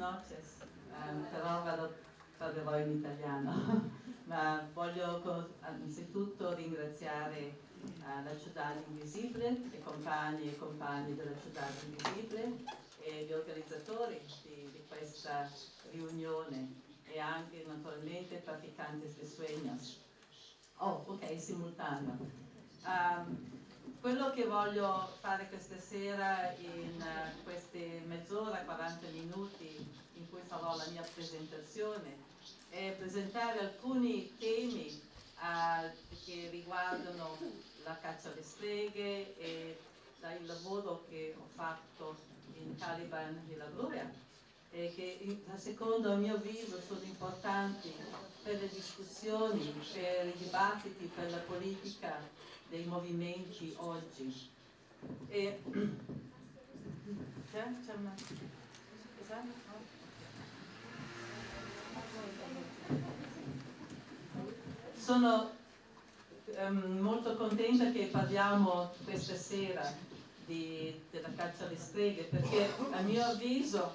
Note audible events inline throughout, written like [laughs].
noches, um, però vado, parlerò in italiano, [laughs] ma voglio anzitutto ringraziare uh, la Ciudad Invisibile, i compagni e compagni della Ciudad Invisibile e gli organizzatori di, di questa riunione e anche naturalmente praticanti di sueños. Oh, ok, simultaneo. Um, quello che voglio fare questa sera in uh, queste mezz'ora, 40 minuti in cui farò la mia presentazione è presentare alcuni temi uh, che riguardano la caccia alle streghe e il lavoro che ho fatto in Caliban e la Gloria e che secondo il mio avviso sono importanti per le discussioni, per i dibattiti, per la politica dei movimenti oggi. E, [clears throat] c'è, c'è una... Sono um, molto contenta che parliamo questa sera di, della caccia alle streghe perché a mio avviso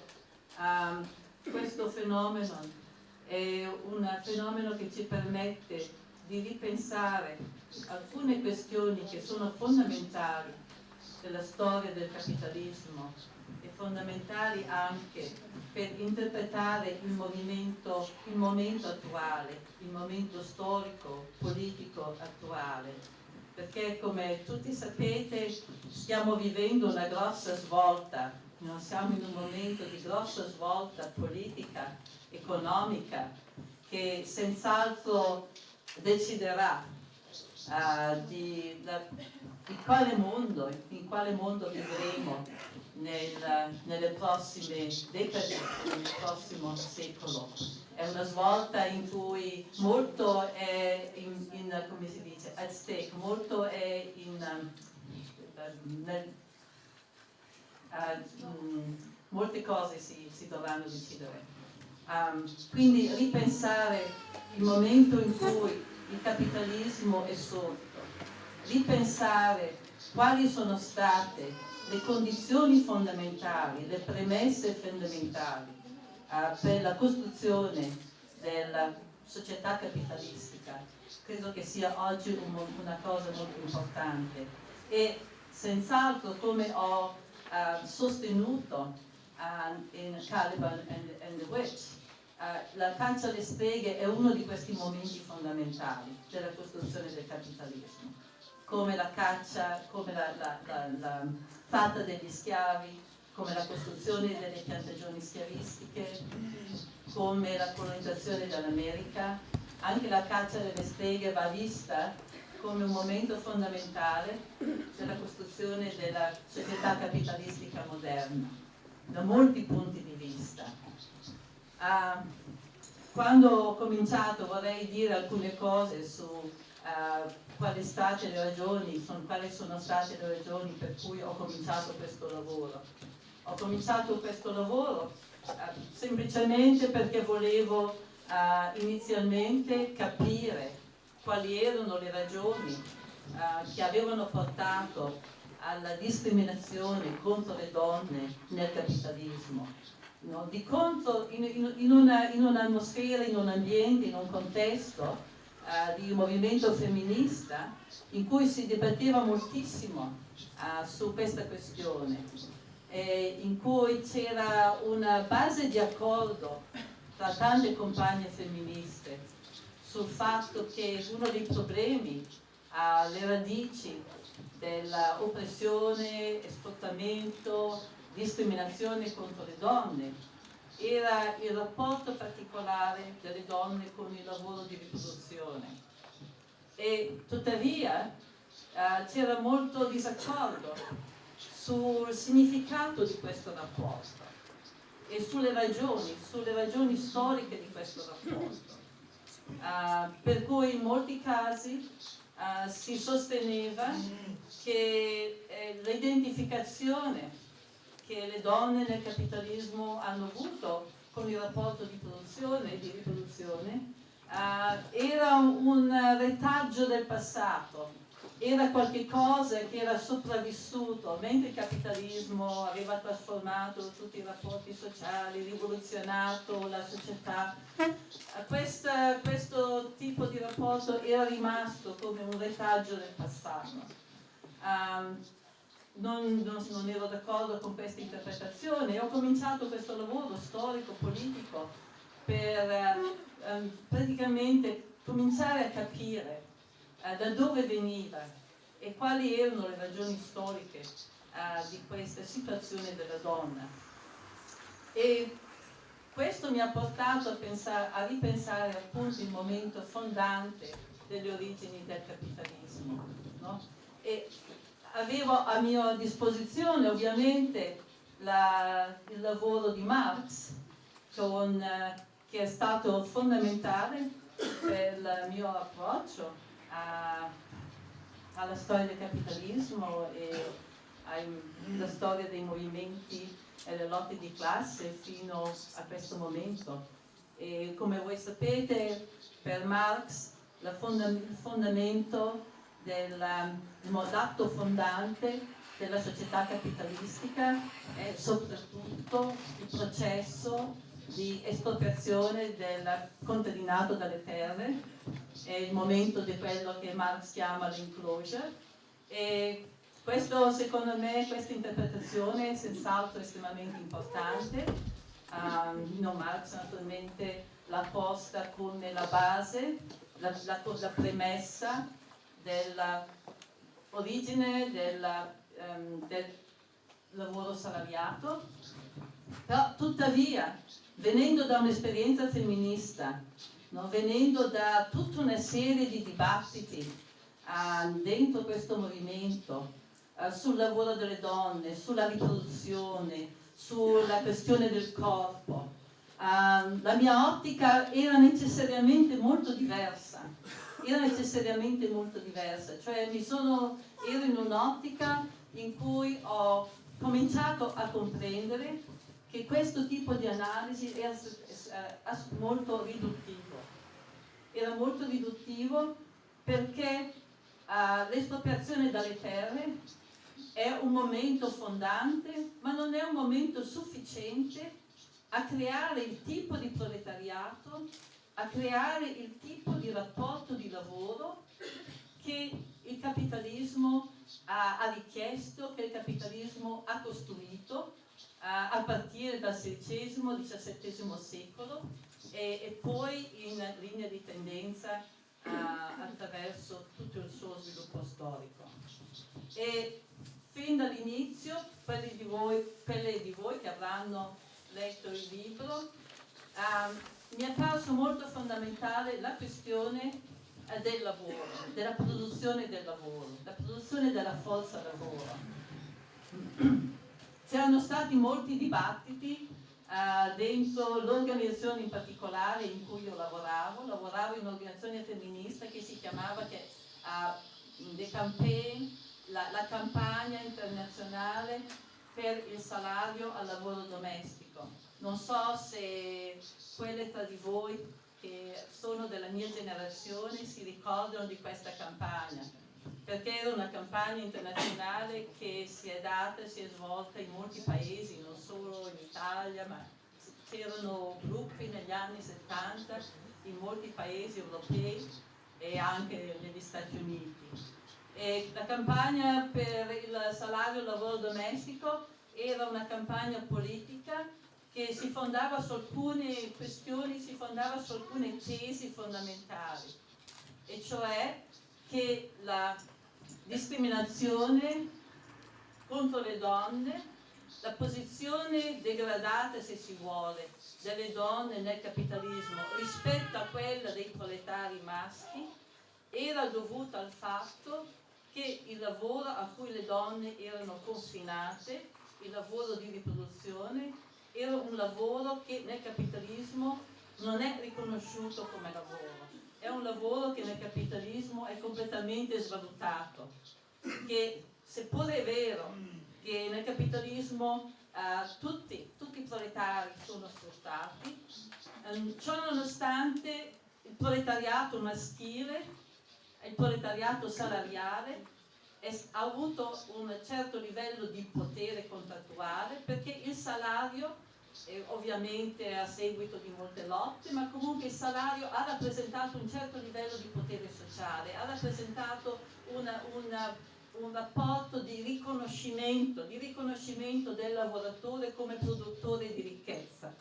um, questo fenomeno è un fenomeno che ci permette di ripensare alcune questioni che sono fondamentali della storia del capitalismo e fondamentali anche per interpretare il, movimento, il momento attuale, il momento storico, politico attuale. Perché come tutti sapete stiamo vivendo una grossa svolta, non siamo in un momento di grossa svolta politica, economica, che senz'altro deciderà uh, di, la, di, quale mondo, in quale mondo vivremo nel, nelle prossime decadi, nel prossimo secolo. È una svolta in cui molto è in, in come si dice, at stake, molto è in, um, nel, uh, um, molte cose si, si dovranno decidere. Um, quindi ripensare il momento in cui il capitalismo è sorto, ripensare quali sono state le condizioni fondamentali, le premesse fondamentali uh, per la costruzione della società capitalistica, credo che sia oggi un, una cosa molto importante. E senz'altro come ho uh, sostenuto uh, in Caliban and, and the Witch, eh, la caccia alle streghe è uno di questi momenti fondamentali della costruzione del capitalismo, come la caccia, come la, la, la, la fatta degli schiavi, come la costruzione delle piantagioni schiavistiche, come la colonizzazione dell'America, anche la caccia delle streghe va vista come un momento fondamentale della costruzione della società capitalistica moderna, da molti punti di vista Uh, quando ho cominciato vorrei dire alcune cose su uh, quali, state le ragioni, sono, quali sono state le ragioni per cui ho cominciato questo lavoro. Ho cominciato questo lavoro uh, semplicemente perché volevo inizialmente capire quali erano le ragioni che avevano portato alla discriminazione contro le donne nel capitalismo No? Di contro, in, in, una, in un'atmosfera, in un ambiente, in un contesto uh, di movimento femminista in cui si dibatteva moltissimo uh, su questa questione, eh, in cui c'era una base di accordo tra tante compagne femministe sul fatto che uno dei problemi alle uh, radici dell'oppressione, sfruttamento, discriminazione contro le donne, era il rapporto particolare delle donne con il lavoro di riproduzione. E tuttavia eh, c'era molto disaccordo sul significato di questo rapporto e sulle ragioni, sulle ragioni storiche di questo rapporto. Uh, per cui in molti casi uh, si sosteneva che eh, l'identificazione che le donne nel capitalismo hanno avuto con il rapporto di produzione e di riproduzione uh, era un retaggio del passato era qualcosa che era sopravvissuto, mentre il capitalismo aveva trasformato tutti i rapporti sociali, rivoluzionato la società, questa, questo tipo di rapporto era rimasto come un retaggio del passato. Um, non, non, non, ero d'accordo con questa interpretazione e ho cominciato questo lavoro storico-politico per um, praticamente cominciare a capire uh, da dove veniva e quali erano le ragioni storiche uh, di questa situazione della donna. E questo mi ha portato a, pensare, a ripensare appunto il momento fondante delle origini del capitalismo. No? E avevo a mia disposizione ovviamente la, il lavoro di Marx, con, eh, che è stato fondamentale per il mio approccio a, alla storia del capitalismo e alla storia dei movimenti e delle lotte di classe fino a questo momento. E come voi sapete, per Marx il fondamento del l'atto fondante della società capitalistica è soprattutto il processo di espropriazione del contadinato dalle terre, è il momento di quello che Marx chiama l'enclosure. E questo secondo me, questa interpretazione è senz'altro estremamente importante, um, no, Marx naturalmente l'ha posta come la base, la, la, la premessa dell'origine della, um, del lavoro salariato, però tuttavia, venendo da un'esperienza femminista, no, venendo da tutta una serie di dibattiti uh, dentro questo movimento, uh, sul lavoro delle donne, sulla riproduzione, sulla questione del corpo, uh, la mia ottica era necessariamente molto diversa era necessariamente molto diversa, cioè sono, ero in un'ottica in cui ho cominciato a comprendere che questo tipo di analisi era molto riduttivo. Era molto riduttivo perché uh, l'espropriazione dalle terre è un momento fondante, ma non è un momento sufficiente a creare il tipo di proletariato a creare il tipo di rapporto di lavoro che il capitalismo ha, ha richiesto, che il capitalismo ha costruito a, a partire dal XVI-XVII secolo e, e, poi in linea di tendenza a, attraverso tutto il suo sviluppo storico. E fin dall'inizio, quelli di voi, quelle di voi che avranno letto il libro, um, mi è apparso molto fondamentale la questione eh, del lavoro, della produzione del lavoro, la produzione della forza lavoro. [clears throat] C'erano stati molti dibattiti uh, dentro l'organizzazione in particolare in cui io lavoravo, lavoravo in un'organizzazione femminista che si chiamava che, The Campaign, la, la campagna internazionale per il salario al lavoro domestico non so se quelle tra di voi che sono della mia generazione si ricordano di questa campagna, perché era una campagna internazionale che si è data e si è svolta in molti paesi, non solo in Italia, ma c'erano gruppi negli anni 70 in molti paesi europei e anche negli Stati Uniti. E la campagna per il salario e lavoro domestico era una campagna politica che si fondava su alcune questioni, si fondava su alcune tesi fondamentali, e cioè che la discriminazione contro le donne, la posizione degradata, se si vuole, delle donne nel capitalismo rispetto a quella dei proletari maschi, era dovuta al fatto che il lavoro a cui le donne erano confinate, il lavoro di riproduzione, era un lavoro che nel capitalismo non è riconosciuto come lavoro. È un lavoro che nel capitalismo è completamente svalutato, che seppure è vero che nel capitalismo uh, tutti, tutti, i proletari sono sfruttati, um, ciò nonostante il proletariato maschile il proletariato salariale ha avuto un certo livello di potere contrattuale perché il salario eh, ovviamente a seguito di molte lotte, ma comunque il salario ha rappresentato un certo livello di potere sociale, ha rappresentato una, una, un rapporto di riconoscimento, di riconoscimento del lavoratore come produttore di ricchezza.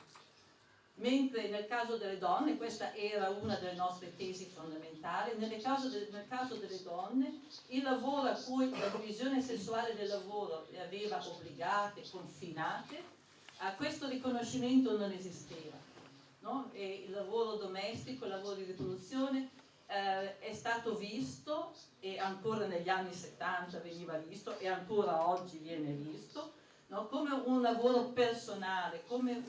Mentre nel caso delle donne, questa era una delle nostre tesi fondamentali, caso de, nel caso delle donne il lavoro a cui la divisione sessuale del lavoro le aveva obbligate, confinate, a questo riconoscimento non esisteva. No? il lavoro domestico, il lavoro di riproduzione eh, è stato visto e ancora negli anni 70 veniva visto e ancora oggi viene visto no? come un lavoro personale, come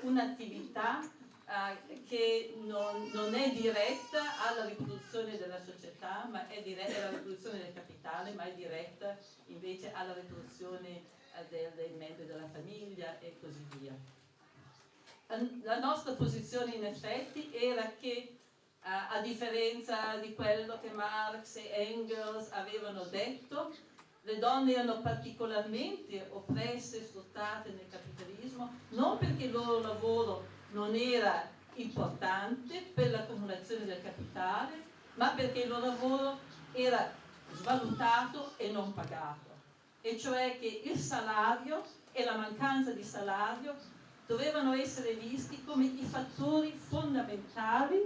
un'attività un eh, che non, non, è diretta alla riproduzione della società, ma è diretta alla riproduzione del capitale, ma è diretta invece alla riproduzione del, dei membri della famiglia e così via. La nostra posizione in effetti era che a differenza di quello che Marx e Engels avevano detto, le donne erano particolarmente oppresse e sfruttate nel capitalismo, non perché il loro lavoro non era importante per l'accumulazione del capitale, ma perché il loro lavoro era svalutato e non pagato e cioè che il salario e la mancanza di salario dovevano essere visti come i fattori fondamentali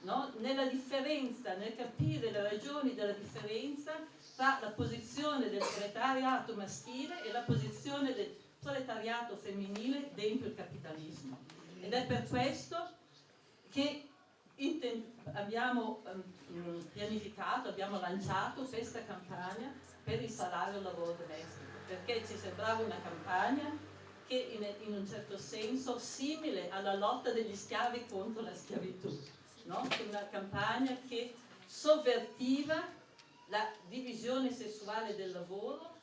no? nella differenza, nel capire le ragioni della differenza tra la posizione del proletariato maschile e la posizione del proletariato femminile dentro il capitalismo. Ed è per questo che abbiamo um, pianificato, abbiamo lanciato questa campagna per il salario lavoro domestico, perché ci sembrava una campagna che in, un certo senso simile alla lotta degli schiavi contro la schiavitù, no? una campagna che sovvertiva la divisione sessuale del lavoro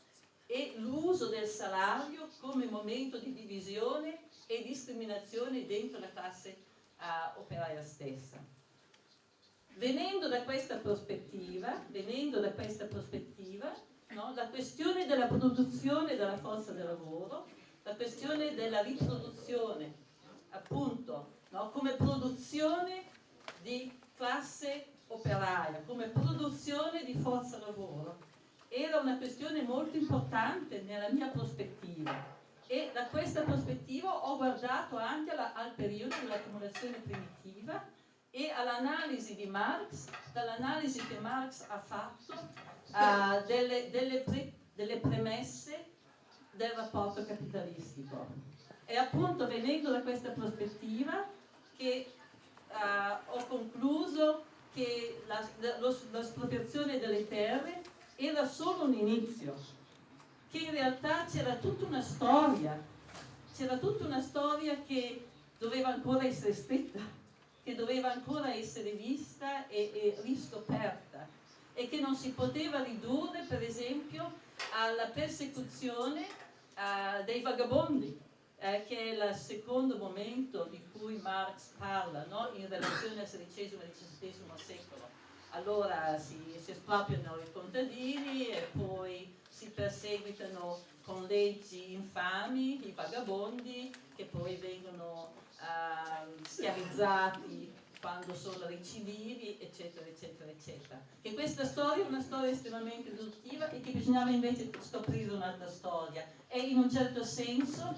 e l'uso del salario come momento di divisione e discriminazione dentro la classe uh, operaia stessa. Venendo da questa prospettiva, da questa prospettiva no, la questione della produzione della forza del lavoro, la questione della riproduzione, appunto, no, come produzione di classe operaia, come produzione di forza lavoro, era una questione molto importante nella mia prospettiva e da questa prospettiva ho guardato anche alla, al periodo dell'accumulazione primitiva e all'analisi di Marx, dall'analisi che Marx ha fatto uh, delle, delle, pre, delle premesse del rapporto capitalistico. E appunto venendo da questa prospettiva che uh, ho concluso che l'espropriazione delle terre era solo un inizio, che in realtà c'era tutta una storia, c'era tutta una storia che doveva ancora essere scritta, che doveva ancora essere vista e, e riscoperta e che non si poteva ridurre per esempio alla persecuzione uh, dei vagabondi, eh, che è il secondo momento di cui Marx parla no? in relazione al XVI e XVII secolo. Allora si, si espropriano i contadini e poi si perseguitano con leggi infami i vagabondi che poi vengono uh, schiavizzati quando sono recidivi, eccetera, eccetera, eccetera. Che questa storia è una storia estremamente produttiva e che bisognava invece scoprire un'altra storia. E in un certo senso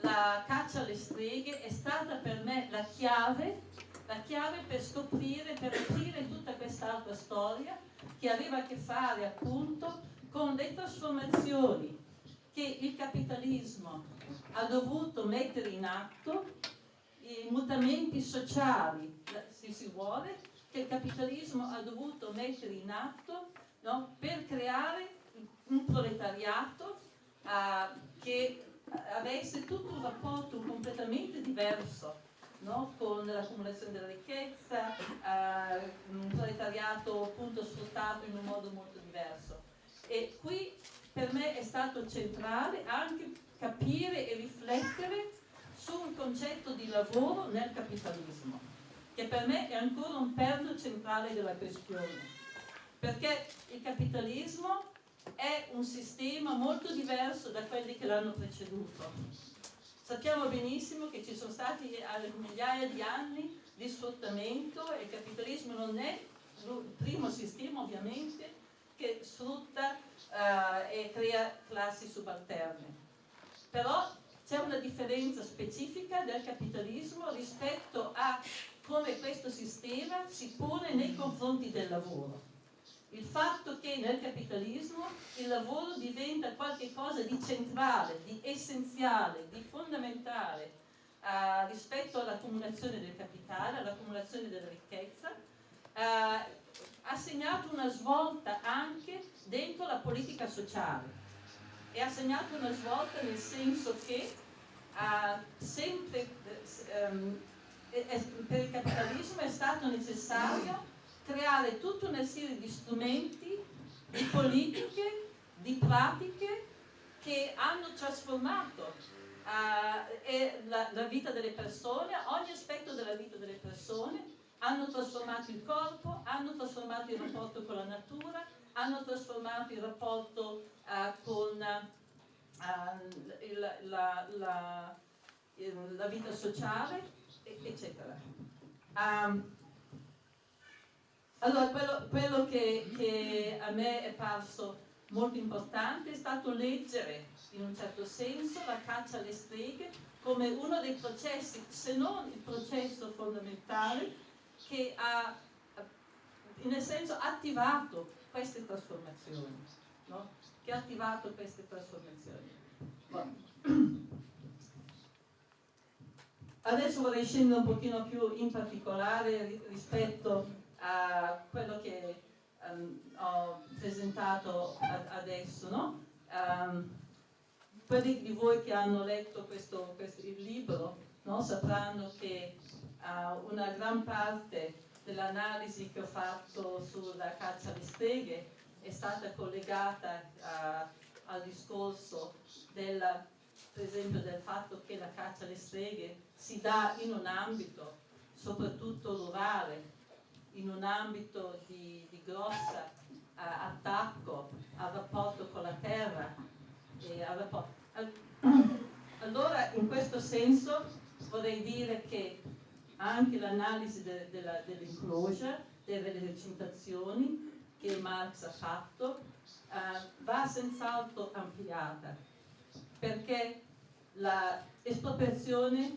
la caccia alle streghe è stata per me la chiave, la chiave per scoprire, per aprire tutta quest'altra storia che aveva a che fare appunto con le trasformazioni che il capitalismo ha dovuto mettere in atto i mutamenti sociali, se si vuole, che il capitalismo ha dovuto mettere in atto no, per creare un proletariato uh, che avesse tutto un rapporto completamente diverso no, con l'accumulazione della ricchezza, uh, un proletariato appunto sfruttato in un modo molto diverso. E qui per me è stato centrale anche capire e riflettere su un concetto di lavoro nel capitalismo, che per me è ancora un perno centrale della questione. perché il capitalismo è un sistema molto diverso da quelli che l'hanno preceduto. Sappiamo benissimo che ci sono stati migliaia di anni di sfruttamento e il capitalismo non è il primo sistema ovviamente che sfrutta uh, e crea classi subalterne. Però c'è una differenza specifica del capitalismo rispetto a come questo sistema si pone nei confronti del lavoro. Il fatto che nel capitalismo il lavoro diventa qualcosa di centrale, di essenziale, di fondamentale uh, rispetto all'accumulazione del capitale, all'accumulazione della ricchezza, uh, ha segnato una svolta anche dentro la politica sociale e ha segnato una svolta nel senso che sempre, um, per il capitalismo è stato necessario creare tutta una serie di strumenti, di politiche, di pratiche che hanno trasformato uh, la, la vita delle persone, ogni aspetto della vita delle persone, hanno trasformato il corpo, hanno trasformato il rapporto con la natura, hanno trasformato il rapporto uh, con uh, il, la, la, la, vita sociale, eccetera. Um, allora, quello, quello che, che, a me è parso molto importante è stato leggere, in un certo senso, la caccia alle streghe come uno dei processi, se non il processo fondamentale, che ha, nel senso, attivato queste trasformazioni, no? che ha attivato queste trasformazioni. Bon. [clears throat] Adesso vorrei scendere un pochino più in particolare rispetto a quello che um, ho presentato adesso. No? Um, quelli di voi che hanno letto questo, questo il libro no? sapranno che uh, una gran parte dell'analisi che ho fatto sulla caccia alle streghe è stata collegata uh, al discorso della, per esempio del fatto che la caccia alle streghe si dà in un ambito soprattutto rurale in un ambito di, di grosso uh, attacco al rapporto con la terra. Rapporto... Allora, in questo senso, vorrei dire che anche l'analisi de, de dell'enclosure, delle recitazioni che Marx ha fatto, uh, va senz'altro ampliata, perché l'espropriazione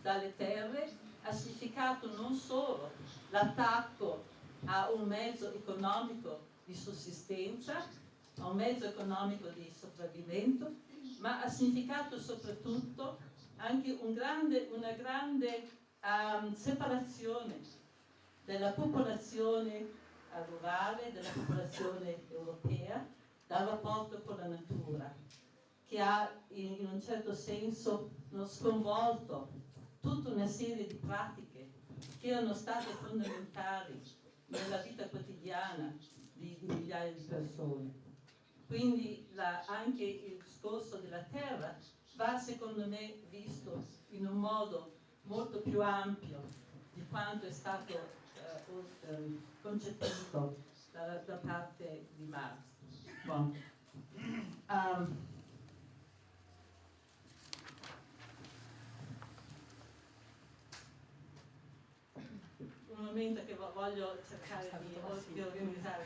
dalle terre ha significato non solo l'attacco a un mezzo economico di sussistenza, a un mezzo economico di sopravvimento, ma ha significato soprattutto anche un grande, una grande um, separazione della popolazione rurale, della popolazione europea, dal rapporto con la natura, che ha in, un certo senso sconvolto tutta una serie di pratiche che erano state fondamentali nella vita quotidiana di, di migliaia di persone. Quindi la, anche il discorso della terra va secondo me visto in un modo molto più ampio di quanto è stato eh, concepito da, da, parte di Marx. Bon. Um, un momento che voglio cercare di, di organizzare,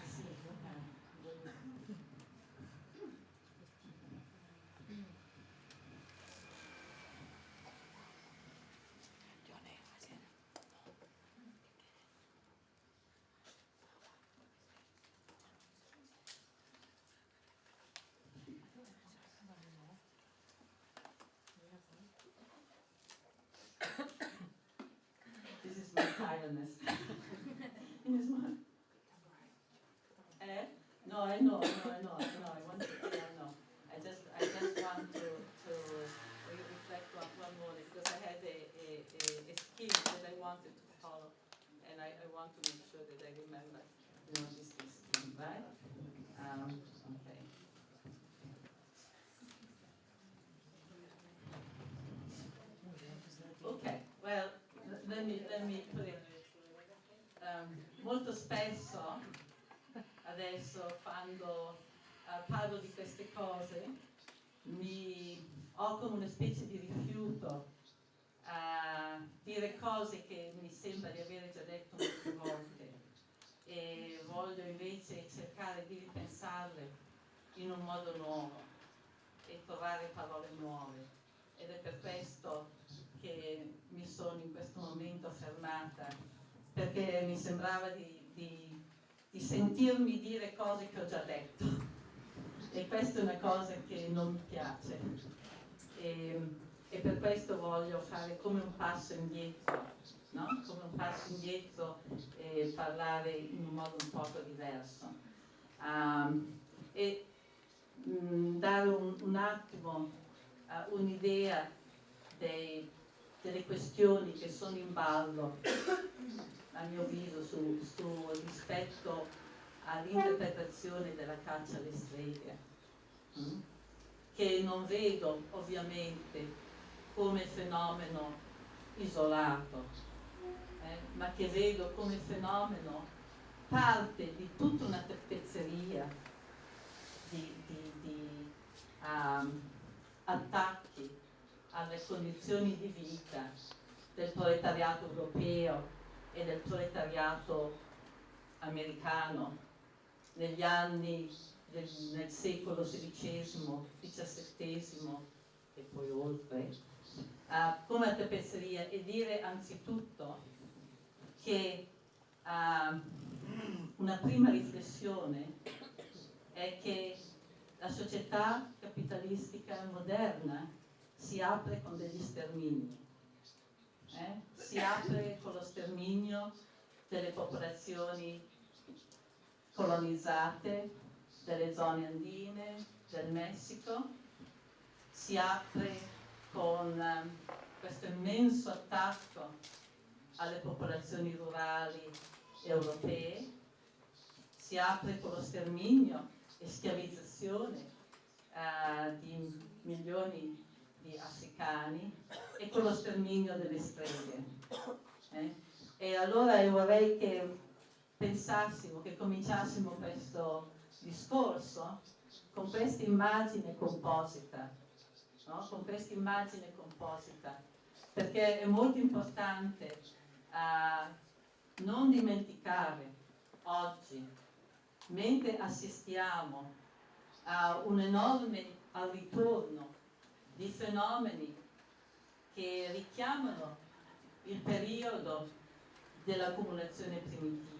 in his mind. Parlo di queste cose mi ho come una specie di rifiuto a dire cose che mi sembra di aver già detto molte volte. E voglio invece cercare di ripensarle in un modo nuovo e trovare parole nuove. Ed è per questo che mi sono in questo momento fermata perché mi sembrava di, di, di sentirmi dire cose che ho già detto e questa è una cosa che non mi piace e, e per questo voglio fare come un passo indietro no? come un passo indietro e parlare in un modo un poco diverso um, e mh, mm, dare un, un attimo uh, un'idea delle questioni che sono in ballo a mio avviso su, su rispetto all'interpretazione della caccia alle streghe mm? che non vedo ovviamente come fenomeno isolato eh, ma che vedo come fenomeno parte di tutta una tappezzeria di, di, di um, attacchi alle condizioni di vita del proletariato europeo e del proletariato americano negli anni del, nel secolo XVI, XVII e poi oltre, uh, come a tappezzeria e dire anzitutto che uh, una prima riflessione è che la società capitalistica moderna si apre con degli stermini, eh? si apre con lo sterminio delle popolazioni colonizzate, delle zone andine, del Messico, si apre con uh, questo immenso attacco alle popolazioni rurali europee, si apre con lo sterminio e schiavizzazione eh, di milioni di africani e con lo sterminio delle streghe. Eh? E allora io vorrei che pensassimo, che cominciassimo questo discorso con questa immagine composita, no? con questa immagine composita, perché è molto importante uh, non dimenticare oggi, mentre assistiamo a un enorme al ritorno di fenomeni che richiamano il periodo dell'accumulazione primitiva,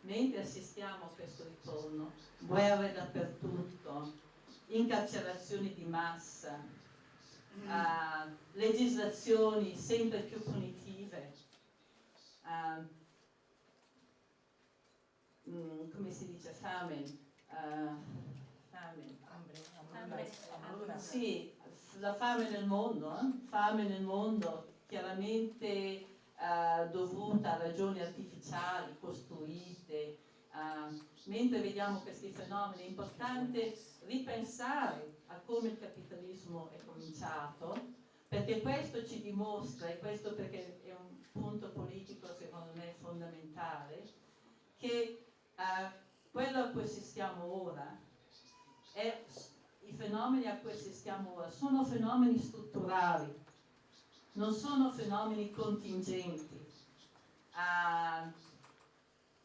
mentre assistiamo a questo ritorno, guerre dappertutto, incarcerazioni di massa, uh, legislazioni sempre più punitive, uh, mm, come si dice, famine, uh, famine. Hambre. Hambre. Sì, la fame nel mondo, eh? fame nel mondo chiaramente uh, dovuta a ragioni artificiali costruite, uh, mentre vediamo questi fenomeni è importante ripensare a come il capitalismo è cominciato perché questo ci dimostra, e questo perché è un punto politico secondo me fondamentale, che uh, quello a cui assistiamo ora, è, i fenomeni a cui assistiamo ora, sono fenomeni strutturali, non sono fenomeni contingenti. Uh,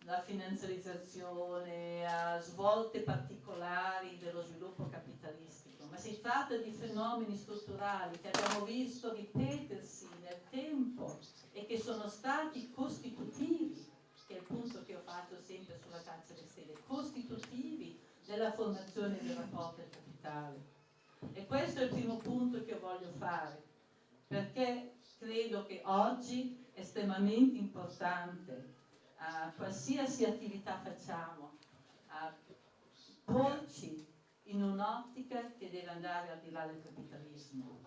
la finanziarizzazione, a svolte particolari dello sviluppo capitalistico, ma si tratta di fenomeni strutturali che abbiamo visto ripetersi nel tempo e che sono stati costitutivi, che è il punto che ho fatto sempre sulla caccia delle stelle, costitutivi della formazione del rapporto del capitale. E questo è il primo punto che voglio fare, perché credo che oggi è estremamente importante a qualsiasi attività facciamo, a porci in un'ottica che deve andare al di là del capitalismo,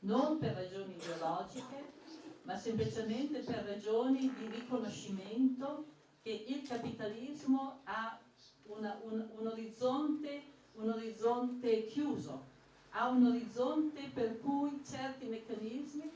non per ragioni ideologiche, ma semplicemente per ragioni di riconoscimento che il capitalismo ha una, un, un, orizzonte, un orizzonte chiuso, ha un orizzonte per cui certi meccanismi,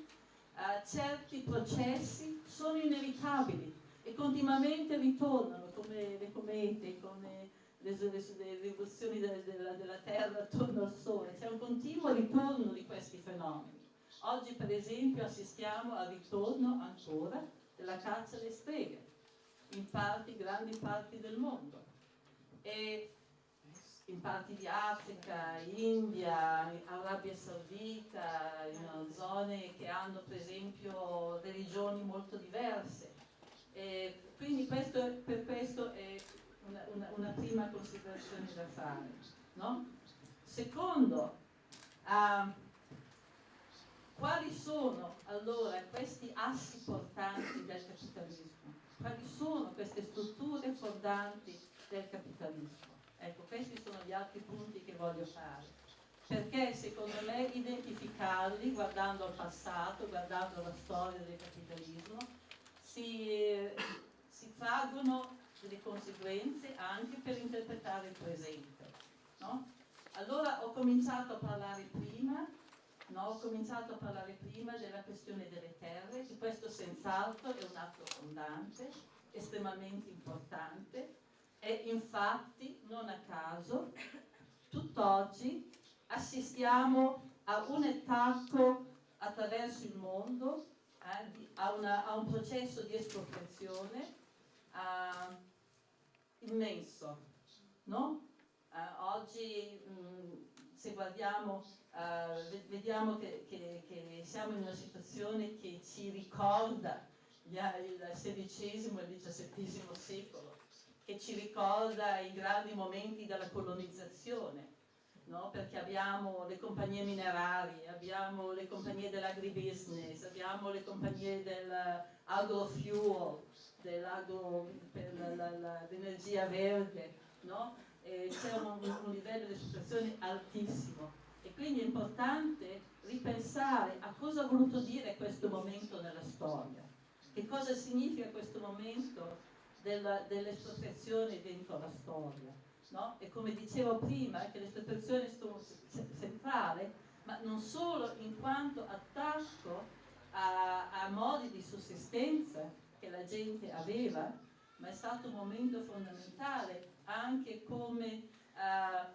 uh, certi processi sono inevitabili e continuamente ritornano come le comete, come le, le rivoluzioni della, della, della Terra attorno al Sole, c'è un continuo ritorno di questi fenomeni. Oggi per esempio assistiamo al ritorno ancora della caccia alle streghe in parti, grandi parti del mondo e in parti di Africa, India, Arabia Saudita, in zone che hanno per esempio religioni molto diverse. E quindi questo, per questo è una, una, una, prima considerazione da fare. No? Secondo, uh, quali sono allora questi assi portanti del capitalismo? Quali sono queste strutture fondanti del capitalismo? Ecco, questi sono gli altri punti che voglio fare, perché secondo me identificarli guardando al passato, guardando la storia del capitalismo, si, si traggono delle conseguenze anche per interpretare il presente. No? Allora ho cominciato a parlare prima, no? ho cominciato a parlare prima della questione delle terre, che questo senz'altro è un atto fondante, estremamente importante, e infatti, non a caso, tutt'oggi assistiamo a un attacco attraverso il mondo, eh, a, una, a, un processo di espropriazione eh, immenso. No? Eh, oggi mh, mm, se guardiamo, eh, vediamo che, che, che siamo in una situazione che ci ricorda il XVI e il XVII secolo che ci ricorda i grandi momenti della colonizzazione, no? perché abbiamo le compagnie minerarie, abbiamo le compagnie dell'agribusiness, abbiamo le compagnie dell'agrofuel, dell'agro, per l'energia verde, no? c'è un, un livello di situazione altissimo e quindi è importante ripensare a cosa ha voluto dire questo momento nella storia, che cosa significa questo momento dell'espropriazione dentro la storia. No? E come dicevo prima, che l'espropriazione è centrale, ma non solo in quanto attacco a, a modi di sussistenza che la gente aveva, ma è stato un momento fondamentale anche come uh,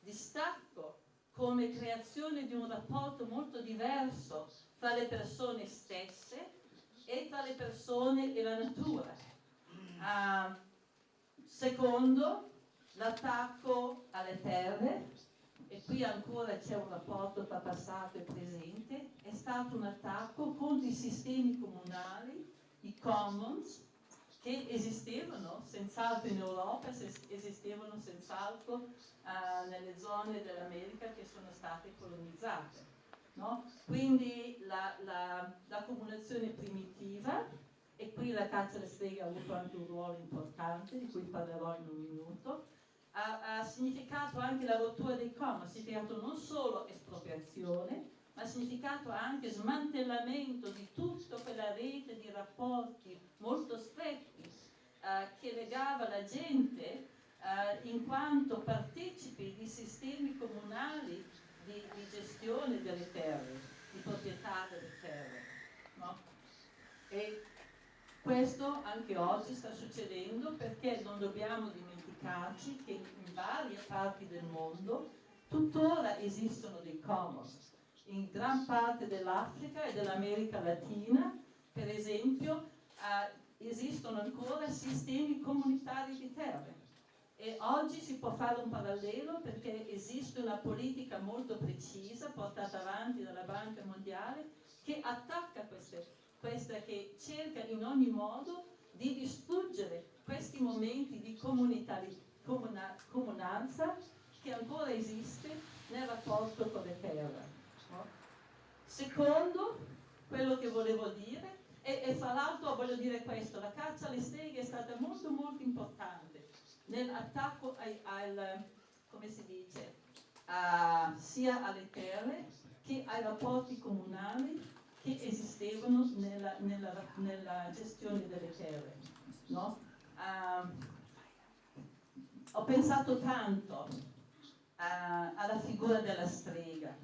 distacco, come creazione di un rapporto molto diverso tra le persone stesse e tra le persone e la natura. Uh, secondo, l'attacco alle terre, e qui ancora c'è un rapporto tra passato e presente, è stato un attacco contro i sistemi comunali, i commons, che esistevano senz'altro in Europa, esistevano senz'altro uh, nelle zone dell'America che sono state colonizzate. No? Quindi l'accumulazione la, la primitiva qui la caccia alle streghe ha avuto anche un ruolo importante, di cui parlerò in un minuto, ha, ha significato anche la rottura dei commons, ha significato non solo espropriazione, ma ha significato anche smantellamento di tutta quella rete di rapporti molto stretti eh, che legava la gente eh, in quanto partecipi di sistemi comunali di, di, gestione delle terre, di proprietà delle terre. No? E questo anche oggi sta succedendo perché non dobbiamo dimenticarci che in varie parti del mondo tuttora esistono dei commons. In gran parte dell'Africa e dell'America Latina, per esempio, eh, esistono ancora sistemi comunitari di terre. E oggi si può fare un parallelo perché esiste una politica molto precisa portata avanti dalla Banca Mondiale che attacca queste questa che cerca in ogni modo di distruggere questi momenti di comuna, comunanza che ancora esiste nel rapporto con le terre. No? Secondo, quello che volevo dire, e, e fra l'altro voglio dire questo, la caccia alle streghe è stata molto molto importante nell'attacco al, come si dice, a, sia alle terre che ai rapporti comunali che esistevano nella, nella, nella gestione delle terre. No? Uh, ho pensato tanto uh, alla figura della strega,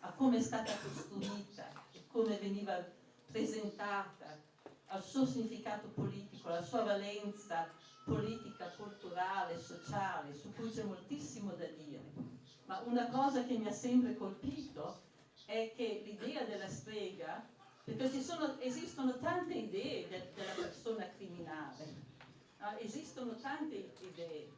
a come è stata costruita, come veniva presentata, al suo significato politico, alla sua valenza politica, culturale, sociale, su cui c'è moltissimo da dire. Ma una cosa che mi ha sempre colpito è che l'idea della strega, perché sono, esistono tante idee de, della persona criminale, no? esistono tante idee,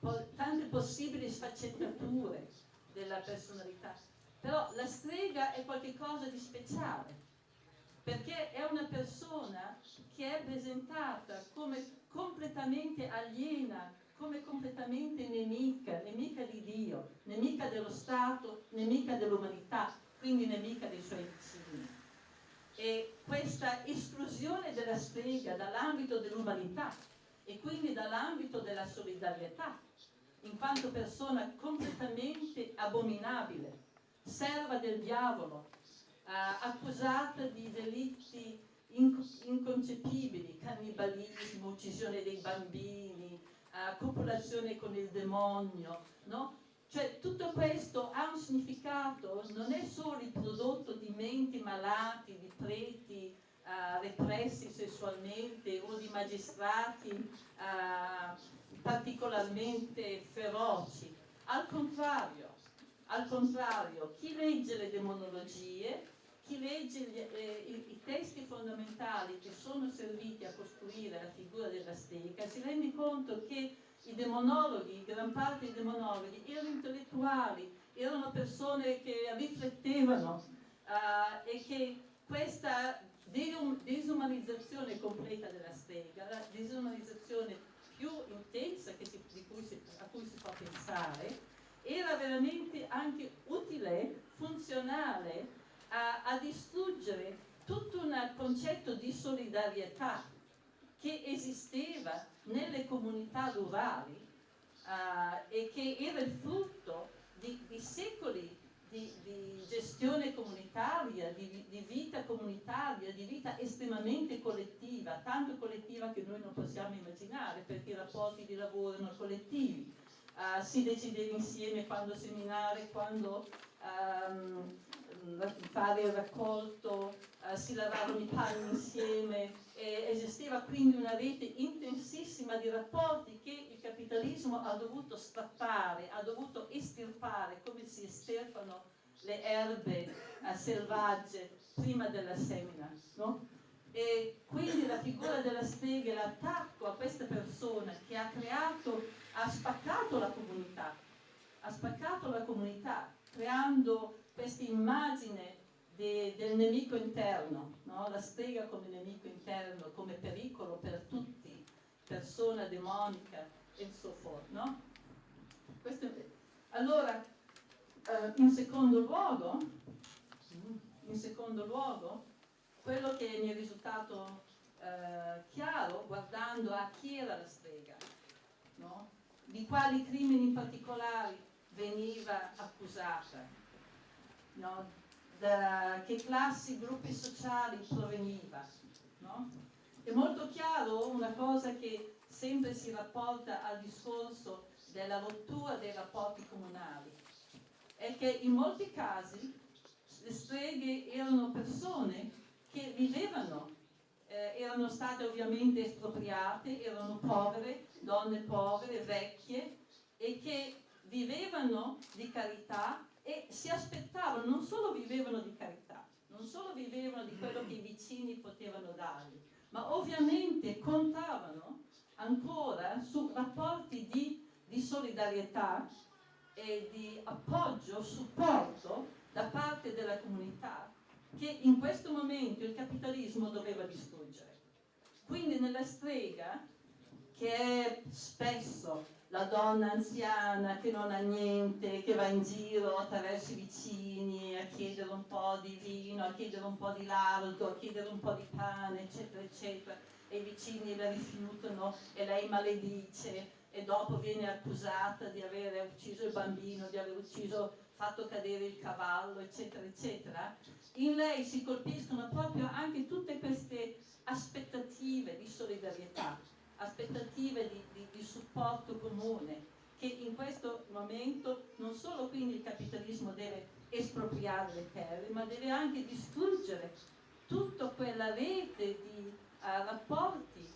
po tante possibili sfaccettature della personalità, però la strega è qualcosa di speciale, perché è una persona che è presentata come completamente aliena, come completamente nemica, nemica di Dio, nemica dello Stato, nemica dell'umanità, quindi nemica dei suoi vicini. E questa esclusione della strega dall'ambito dell'umanità e quindi dall'ambito della solidarietà, in quanto persona completamente abominabile, serva del diavolo, eh, accusata di delitti inconcepibili, cannibalismo, uccisione dei bambini, eh, copulazione con il demonio, no? Cioè tutto questo ha un significato, non è solo il prodotto di menti malati, di preti uh, repressi sessualmente o di magistrati uh, particolarmente feroci. Al contrario, al contrario, chi legge le demonologie, chi legge gli, eh, i, i, testi fondamentali che sono serviti a costruire la figura della stega, si rende conto che i demonologhi, gran parte dei demonologhi, erano intellettuali, erano persone che riflettevano uh, e che questa disumanizzazione completa della stega, la disumanizzazione più intensa si, cui si, a cui si può pensare, era veramente anche utile, funzionale a, a distruggere tutto un concetto di solidarietà che esisteva nelle comunità rurali uh, e che era il frutto di, di secoli di, di, gestione comunitaria, di, di, vita comunitaria, di vita estremamente collettiva, tanto collettiva che noi non possiamo immaginare perché i rapporti di lavoro erano collettivi, uh, si decideva insieme quando seminare, quando um, fare il raccolto, uh, si lavavano i panni insieme, e esisteva quindi una rete intensissima di rapporti che il capitalismo ha dovuto strappare, ha dovuto estirpare come si estirpano le erbe uh, selvagge prima della semina. No? E quindi la figura della strega, l'attacco a questa persona che ha creato, ha spaccato la comunità, ha spaccato la comunità, creando questa immagine de, del nemico interno, no? la strega come nemico interno, come pericolo per tutti, persona demonica e so forth. No? Questo, allora, eh, in secondo luogo, in secondo luogo, quello che mi è risultato eh, chiaro guardando a chi era la strega, no? di quali crimini in particolare veniva accusata, no? da che classi, gruppi sociali proveniva. No? È molto chiaro una cosa che sempre si rapporta al discorso della rottura dei rapporti comunali, è che in molti casi le streghe erano persone che vivevano, eh, erano state ovviamente espropriate, erano povere, donne povere, vecchie e che vivevano di carità e si aspettavano, non solo vivevano di carità, non solo vivevano di quello che i vicini potevano dargli, ma ovviamente contavano ancora su rapporti di, di solidarietà e di appoggio, supporto da parte della comunità che in questo momento il capitalismo doveva distruggere. Quindi nella strega, che è spesso la donna anziana che non ha niente, che va in giro attraverso i vicini a chiedere un po' di vino, a chiedere un po' di lardo, a chiedere un po' di pane, eccetera, eccetera, e i vicini la rifiutano e lei maledice. E dopo viene accusata di aver ucciso il bambino, di aver ucciso, fatto cadere il cavallo, eccetera, eccetera, in lei si colpiscono proprio anche tutte queste aspettative di solidarietà aspettative di, di, di supporto comune che in questo momento non solo quindi il capitalismo deve espropriare le terre, ma deve anche distruggere tutta quella rete di rapporti